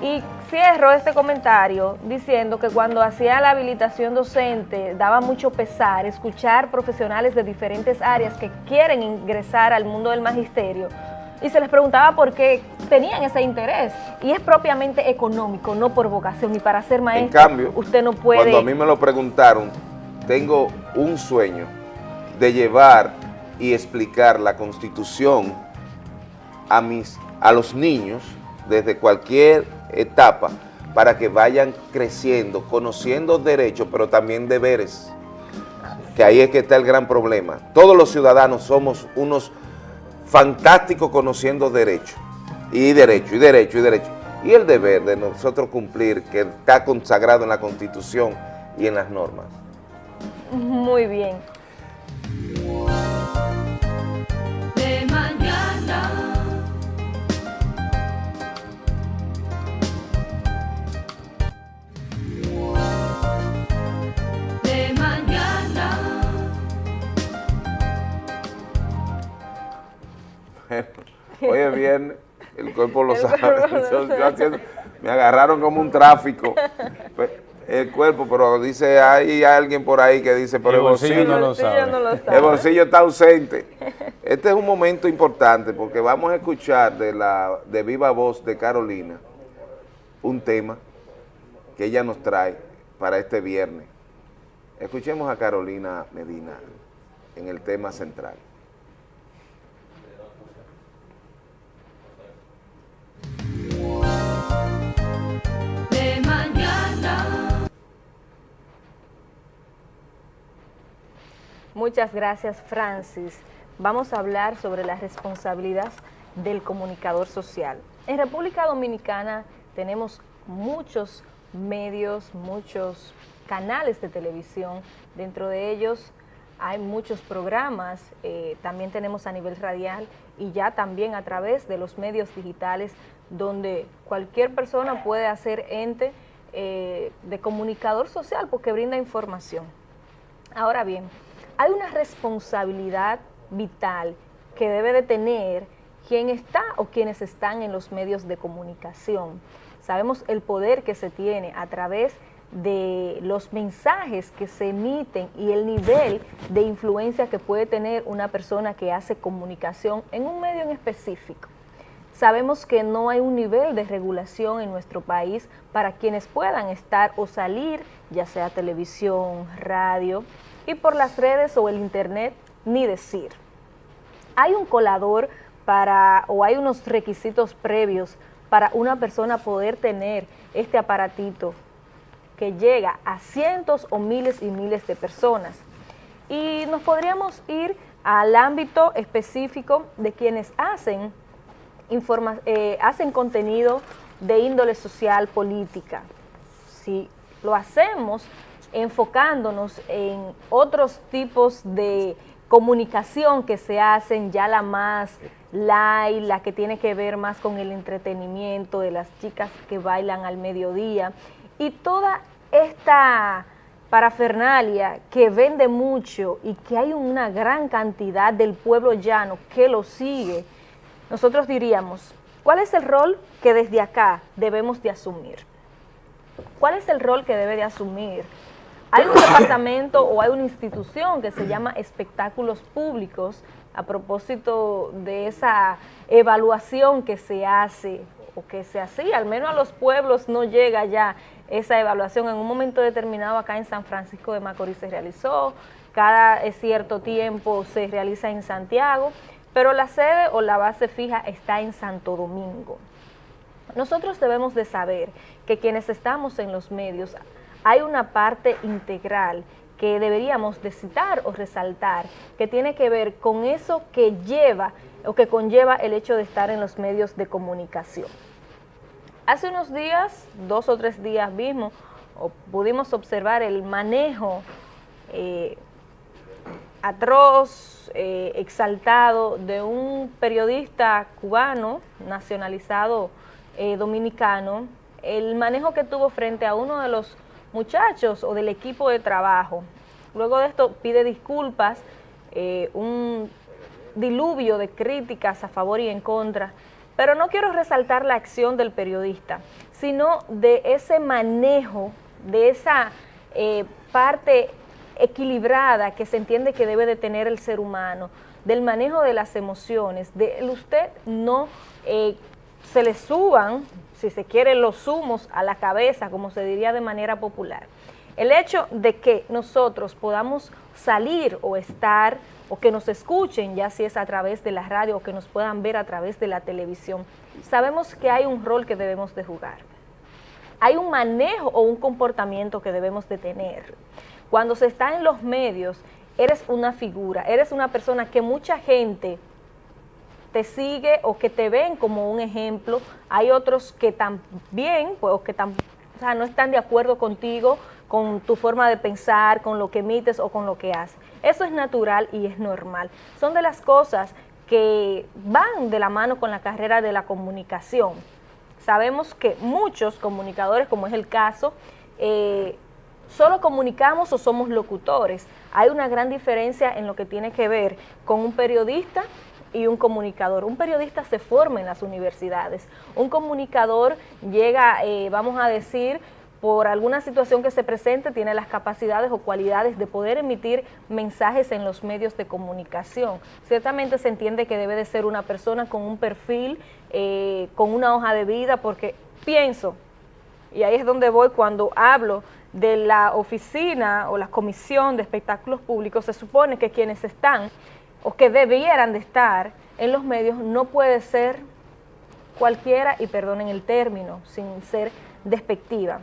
Y cierro este comentario diciendo que cuando hacía la habilitación docente daba mucho pesar escuchar profesionales de diferentes áreas que quieren ingresar al mundo del magisterio y se les preguntaba por qué tenían ese interés y es propiamente económico, no por vocación ni para ser maestro. En cambio, usted no puede... cuando a mí me lo preguntaron, tengo un sueño de llevar y explicar la Constitución a, mis, a los niños desde cualquier etapa para que vayan creciendo, conociendo derechos, pero también deberes, que ahí es que está el gran problema. Todos los ciudadanos somos unos fantásticos conociendo derechos, y derecho, y derecho, y derecho. Y el deber de nosotros cumplir, que está consagrado en la Constitución y en las normas. Muy bien. Hoy es viernes, el cuerpo lo sabe. me agarraron como un tráfico. Pues, el cuerpo, pero dice, hay alguien por ahí que dice, pero el bolsillo, no, lo sabe. El bolsillo está ausente. Este es un momento importante porque vamos a escuchar de la de viva voz de Carolina un tema que ella nos trae para este viernes. Escuchemos a Carolina Medina en el tema central. Muchas gracias, Francis. Vamos a hablar sobre la responsabilidad del comunicador social. En República Dominicana tenemos muchos medios, muchos canales de televisión. Dentro de ellos hay muchos programas, eh, también tenemos a nivel radial y ya también a través de los medios digitales donde cualquier persona puede hacer ente eh, de comunicador social porque brinda información. Ahora bien, hay una responsabilidad vital que debe de tener quien está o quienes están en los medios de comunicación. Sabemos el poder que se tiene a través de los mensajes que se emiten y el nivel de influencia que puede tener una persona que hace comunicación en un medio en específico. Sabemos que no hay un nivel de regulación en nuestro país para quienes puedan estar o salir, ya sea televisión, radio, y por las redes o el internet, ni decir. Hay un colador para, o hay unos requisitos previos para una persona poder tener este aparatito que llega a cientos o miles y miles de personas. Y nos podríamos ir al ámbito específico de quienes hacen eh, hacen contenido de índole social, política. Si lo hacemos enfocándonos en otros tipos de comunicación que se hacen, ya la más light, la que tiene que ver más con el entretenimiento de las chicas que bailan al mediodía y toda esta parafernalia que vende mucho y que hay una gran cantidad del pueblo llano que lo sigue, nosotros diríamos, ¿cuál es el rol que desde acá debemos de asumir? ¿Cuál es el rol que debe de asumir? Hay un departamento o hay una institución que se llama espectáculos públicos a propósito de esa evaluación que se hace o que se hacía, al menos a los pueblos no llega ya esa evaluación. En un momento determinado acá en San Francisco de Macorís se realizó, cada cierto tiempo se realiza en Santiago, pero la sede o la base fija está en Santo Domingo. Nosotros debemos de saber que quienes estamos en los medios hay una parte integral que deberíamos de citar o resaltar, que tiene que ver con eso que lleva o que conlleva el hecho de estar en los medios de comunicación. Hace unos días, dos o tres días mismo, pudimos observar el manejo eh, atroz, eh, exaltado de un periodista cubano, nacionalizado eh, dominicano, el manejo que tuvo frente a uno de los muchachos o del equipo de trabajo. Luego de esto pide disculpas, eh, un diluvio de críticas a favor y en contra, pero no quiero resaltar la acción del periodista, sino de ese manejo, de esa eh, parte equilibrada que se entiende que debe de tener el ser humano, del manejo de las emociones, de usted no eh, se le suban si se quiere, los humos a la cabeza, como se diría de manera popular. El hecho de que nosotros podamos salir o estar o que nos escuchen, ya si es a través de la radio o que nos puedan ver a través de la televisión, sabemos que hay un rol que debemos de jugar. Hay un manejo o un comportamiento que debemos de tener. Cuando se está en los medios, eres una figura, eres una persona que mucha gente te sigue o que te ven como un ejemplo. Hay otros que también, pues, o que no están de acuerdo contigo, con tu forma de pensar, con lo que emites o con lo que haces. Eso es natural y es normal. Son de las cosas que van de la mano con la carrera de la comunicación. Sabemos que muchos comunicadores, como es el caso, eh, solo comunicamos o somos locutores. Hay una gran diferencia en lo que tiene que ver con un periodista y un comunicador. Un periodista se forma en las universidades. Un comunicador llega, eh, vamos a decir, por alguna situación que se presente, tiene las capacidades o cualidades de poder emitir mensajes en los medios de comunicación. Ciertamente se entiende que debe de ser una persona con un perfil, eh, con una hoja de vida, porque pienso, y ahí es donde voy cuando hablo de la oficina o la comisión de espectáculos públicos, se supone que quienes están o que debieran de estar en los medios no puede ser cualquiera, y perdonen el término, sin ser despectiva.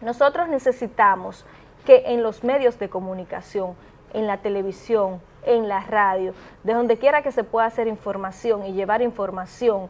Nosotros necesitamos que en los medios de comunicación, en la televisión, en la radio, de donde quiera que se pueda hacer información y llevar información,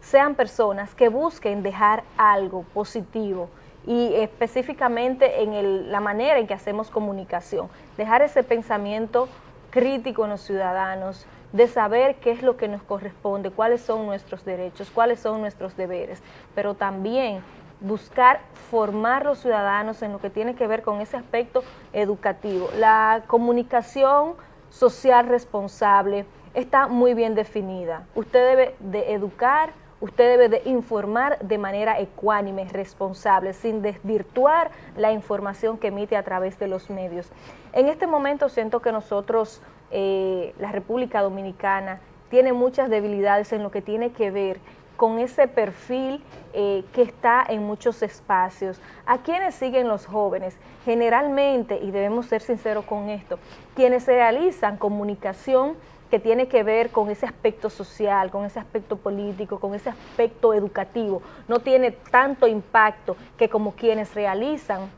sean personas que busquen dejar algo positivo y específicamente en la manera en que hacemos comunicación, dejar ese pensamiento crítico en los ciudadanos, de saber qué es lo que nos corresponde, cuáles son nuestros derechos, cuáles son nuestros deberes, pero también buscar formar los ciudadanos en lo que tiene que ver con ese aspecto educativo. La comunicación social responsable está muy bien definida. Usted debe de educar, usted debe de informar de manera ecuánime, responsable, sin desvirtuar la información que emite a través de los medios. En este momento siento que nosotros, eh, la República Dominicana, tiene muchas debilidades en lo que tiene que ver con ese perfil eh, que está en muchos espacios. ¿A quienes siguen los jóvenes? Generalmente, y debemos ser sinceros con esto, quienes realizan comunicación que tiene que ver con ese aspecto social, con ese aspecto político, con ese aspecto educativo. No tiene tanto impacto que como quienes realizan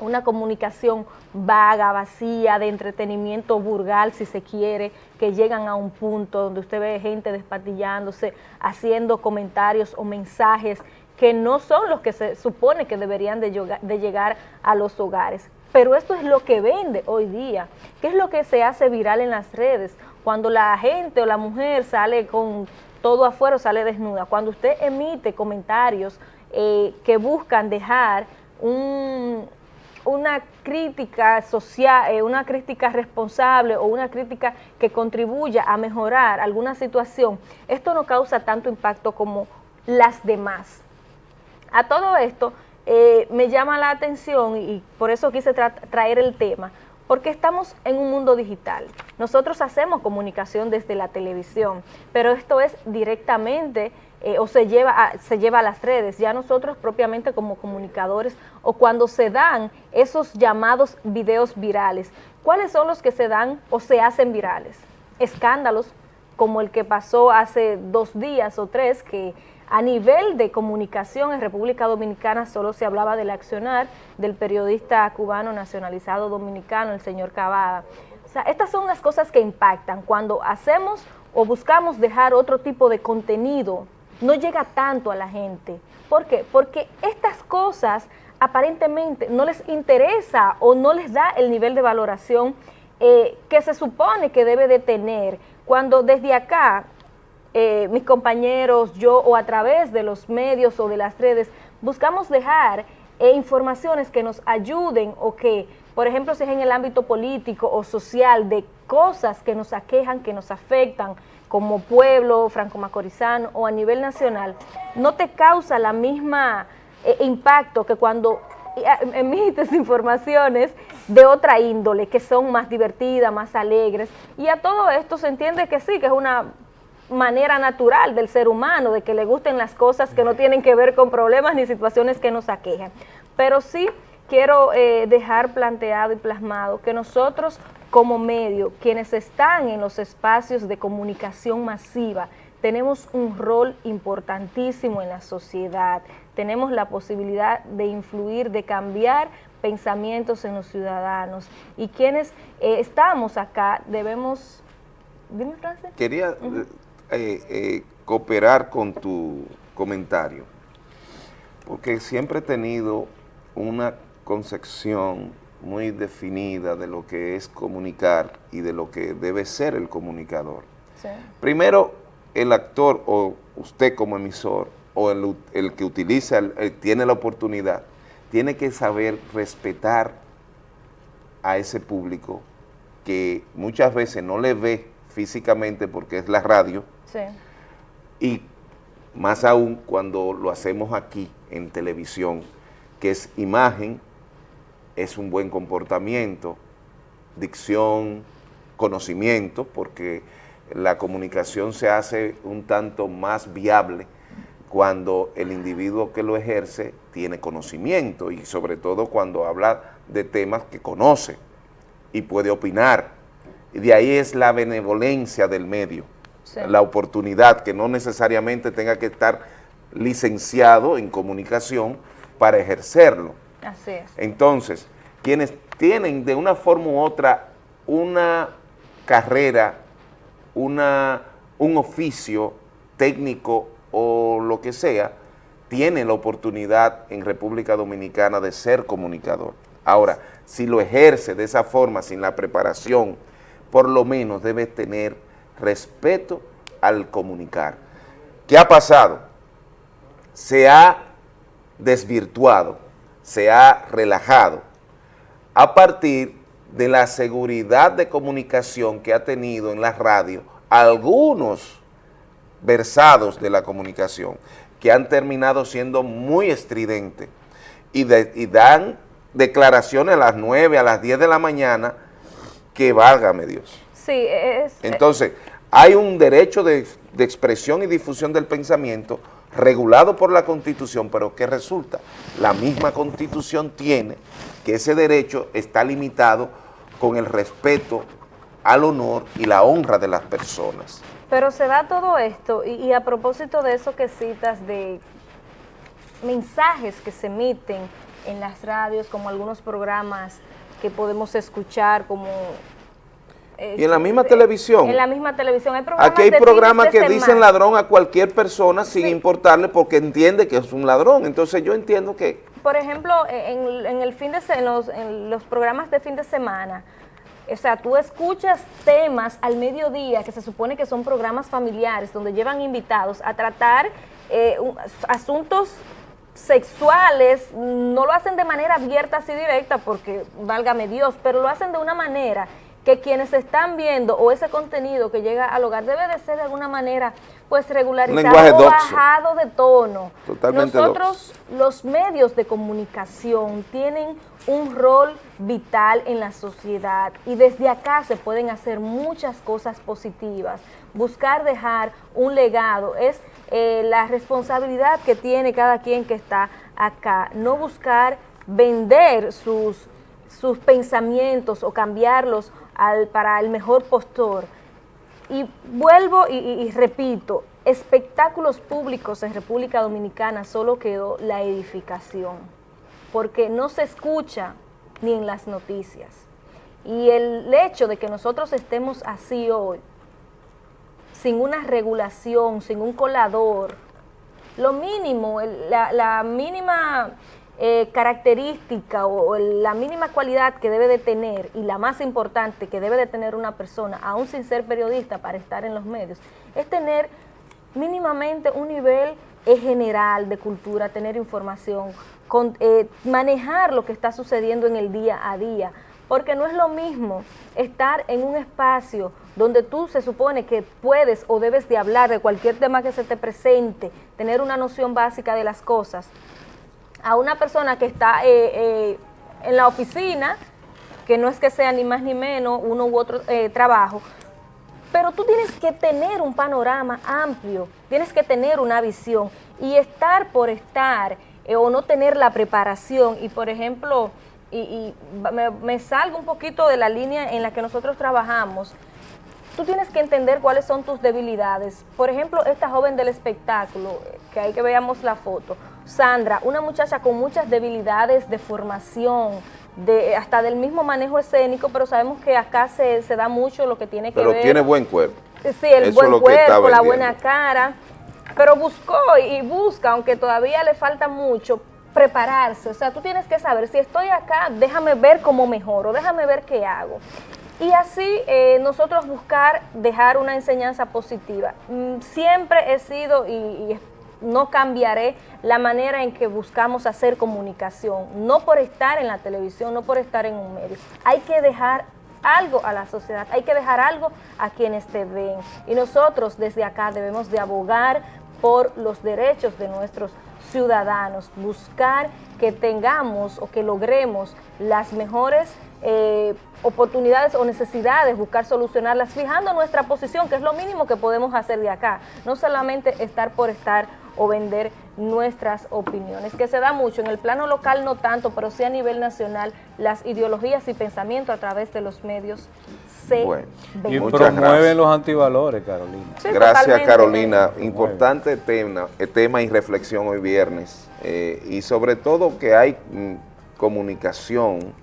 una comunicación vaga, vacía, de entretenimiento burgal, si se quiere, que llegan a un punto donde usted ve gente despatillándose, haciendo comentarios o mensajes que no son los que se supone que deberían de, llegar a los hogares. Pero esto es lo que vende hoy día. ¿Qué es lo que se hace viral en las redes? Cuando la gente o la mujer sale con todo afuera, sale desnuda. Cuando usted emite comentarios eh, que buscan dejar una crítica social, eh, una crítica responsable o una crítica que contribuya a mejorar alguna situación, esto no causa tanto impacto como las demás. A todo esto eh, me llama la atención y por eso quise traer el tema, porque estamos en un mundo digital. Nosotros hacemos comunicación desde la televisión, pero esto es directamente eh, o se lleva, a, se lleva a las redes. Ya nosotros propiamente como comunicadores o cuando se dan esos llamados videos virales, ¿cuáles son los que se dan o se hacen virales? Escándalos como el que pasó hace dos días o tres que a nivel de comunicación en República Dominicana solo se hablaba del accionar del periodista cubano nacionalizado dominicano, el señor Cavada. O sea, estas son las cosas que impactan. Cuando hacemos o buscamos dejar otro tipo de contenido, no llega tanto a la gente. ¿Por qué? Porque estas cosas aparentemente no les interesa o no les da el nivel de valoración eh, que se supone que debe de tener. Cuando desde acá eh, mis compañeros, yo o a través de los medios o de las redes, buscamos dejar eh, informaciones que nos ayuden o que, por ejemplo, si es en el ámbito político o social, de cosas que nos aquejan, que nos afectan como pueblo franco-macorizano o a nivel nacional, no te causa la misma eh, impacto que cuando emites informaciones de otra índole, que son más divertidas, más alegres, y a todo esto se entiende que sí, que es una manera natural del ser humano, de que le gusten las cosas que no tienen que ver con problemas ni situaciones que nos aquejan. Pero sí quiero eh, dejar planteado y plasmado que nosotros como medio, quienes están en los espacios de comunicación masiva, tenemos un rol importantísimo en la sociedad, tenemos la posibilidad de influir, de cambiar pensamientos en los ciudadanos y quienes eh, estamos acá debemos... Dime, Francis. Quería eh, eh, cooperar con tu comentario, porque siempre he tenido una concepción muy definida de lo que es comunicar y de lo que debe ser el comunicador. Primero, el actor o usted como emisor o el, que utiliza, tiene la oportunidad, tiene que saber respetar a ese público que muchas veces no le ve físicamente porque es la radio, y más aún cuando lo hacemos aquí en televisión, que es imagen, es un buen comportamiento, dicción, conocimiento, porque la comunicación se hace un tanto más viable cuando el individuo que lo ejerce tiene conocimiento y sobre todo cuando habla de temas que conoce y puede opinar. Y de ahí es la benevolencia del medio la oportunidad, que no necesariamente tenga que estar licenciado en comunicación para ejercerlo. Así es. Entonces, quienes tienen de una forma u otra una carrera, una, un oficio técnico o lo que sea, tienen la oportunidad en República Dominicana de ser comunicador. Ahora, si lo ejerce de esa forma, sin la preparación, por lo menos debe tener respeto al comunicar. ¿Qué ha pasado? Se ha desvirtuado, se ha relajado a partir de la seguridad de comunicación que ha tenido en la radio algunos versados de la comunicación que han terminado siendo muy estridentes y, y dan declaraciones a las 9, a las 10 de la mañana que válgame Dios. Sí, es... Entonces, hay un derecho de, expresión y difusión del pensamiento regulado por la Constitución, pero ¿qué resulta? La misma Constitución tiene que ese derecho está limitado con el respeto al honor y la honra de las personas. Pero se da todo esto, y, y a propósito de eso que citas de mensajes que se emiten en las radios, como algunos programas que podemos escuchar, como y en la misma televisión. En la misma televisión. Hay programas Aquí hay programas que dicen ladrón a cualquier persona sin importarle porque entiende que es un ladrón. Entonces yo entiendo que... Por ejemplo, en, el fin de en los, en los programas de fin de semana, o sea, tú escuchas temas al mediodía que se supone que son programas familiares donde llevan invitados a tratar eh, asuntos sexuales, no lo hacen de manera abierta así directa porque válgame Dios, pero lo hacen de una manera que quienes están viendo o ese contenido que llega al hogar debe de ser de alguna manera pues regularizado o bajado de tono. Nosotros, los medios de comunicación tienen un rol vital en la sociedad y desde acá se pueden hacer muchas cosas positivas. Buscar dejar un legado es eh, la responsabilidad que tiene cada quien que está acá, no buscar vender sus, sus pensamientos o cambiarlos para el mejor postor. Y vuelvo y, repito, espectáculos públicos en República Dominicana solo quedó la edificación, porque no se escucha ni en las noticias. Y el hecho de que nosotros estemos así hoy, sin una regulación, sin un colador, lo mínimo, la, la mínima eh, característica o, la mínima cualidad que debe de tener y la más importante que debe de tener una persona, aún sin ser periodista para estar en los medios, es tener mínimamente un nivel general de cultura, tener información, eh, manejar lo que está sucediendo en el día a día, porque no es lo mismo estar en un espacio donde tú se supone que puedes o debes de hablar de cualquier tema que se te presente, tener una noción básica de las cosas, a una persona que está eh, eh, en la oficina, que no es que sea ni más ni menos uno u otro eh, trabajo, pero tú tienes que tener un panorama amplio, tienes que tener una visión. Y estar por estar o no tener la preparación. Y por ejemplo, y, me, me, salgo un poquito de la línea en la que nosotros trabajamos, tú tienes que entender cuáles son tus debilidades. Por ejemplo, esta joven del espectáculo, que hay que veamos la foto, Sandra, una muchacha con muchas debilidades de formación, de, hasta del mismo manejo escénico, pero sabemos que acá se, da mucho lo que tiene que ver... Pero tiene buen cuerpo. Sí, el buen cuerpo, la buena cara, pero buscó y busca, aunque todavía le falta mucho, prepararse. O sea, tú tienes que saber, si estoy acá, déjame ver cómo mejoro, déjame ver qué hago. Y así eh, nosotros buscar dejar una enseñanza positiva. Mm, siempre he sido y, y no cambiaré la manera en que buscamos hacer comunicación, no por estar en la televisión, no por estar en un medio. Hay que dejar algo a la sociedad, hay que dejar algo a quienes te ven. Y nosotros desde acá debemos de abogar por los derechos de nuestros ciudadanos, buscar que tengamos o que logremos las mejores eh, oportunidades o necesidades, buscar solucionarlas, fijando nuestra posición, que es lo mínimo que podemos hacer de acá, no solamente estar por estar o vender nuestras opiniones, que se da mucho en el plano local no tanto, pero sí a nivel nacional, las ideologías y pensamientos a través de los medios se bueno, Y promueven los antivalores, Carolina. gracias, Carolina. Importante tema, eh, tema y reflexión hoy viernes. Eh, y sobre todo que hay mm, comunicación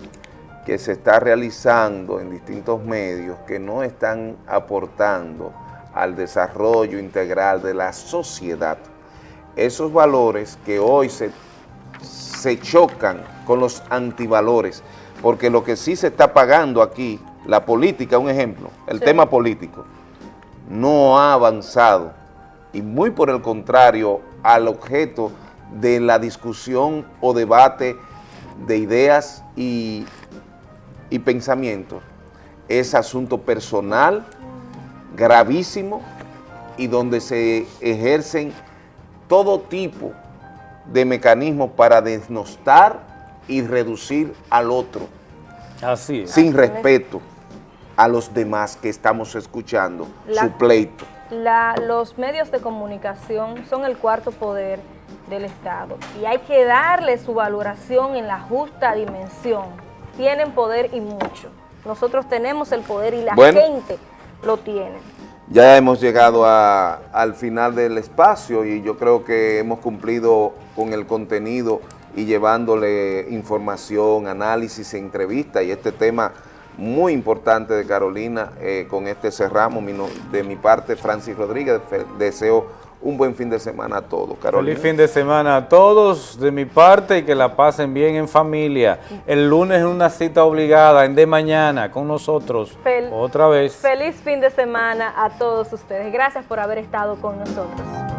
que se está realizando en distintos medios que no están aportando al desarrollo integral de la sociedad. Esos valores que hoy se, se chocan con los antivalores, porque lo que sí se está pagando aquí, la política, un ejemplo, el tema político, no ha avanzado. Y muy por el contrario al objeto de la discusión o debate de ideas y y pensamientos. Es asunto personal, gravísimo, y donde se ejercen todo tipo de mecanismos para desnostar y reducir al otro. Así Sin respeto a los demás que estamos escuchando su pleito. los medios de comunicación son el cuarto poder del Estado y hay que darle su valoración en la justa dimensión tienen poder y mucho. Nosotros tenemos el poder y la gente lo tiene. Ya hemos llegado al final del espacio y yo creo que hemos cumplido con el contenido y llevándole información, análisis, entrevista y este tema muy importante de Carolina, eh, con este cerramos. de mi parte, Francis Rodríguez, deseo un buen fin de semana a todos. Carolina. Feliz fin de semana a todos de mi parte y que la pasen bien en familia. El lunes es una cita obligada, en de mañana, con nosotros, otra vez. Feliz fin de semana a todos ustedes. Gracias por haber estado con nosotros.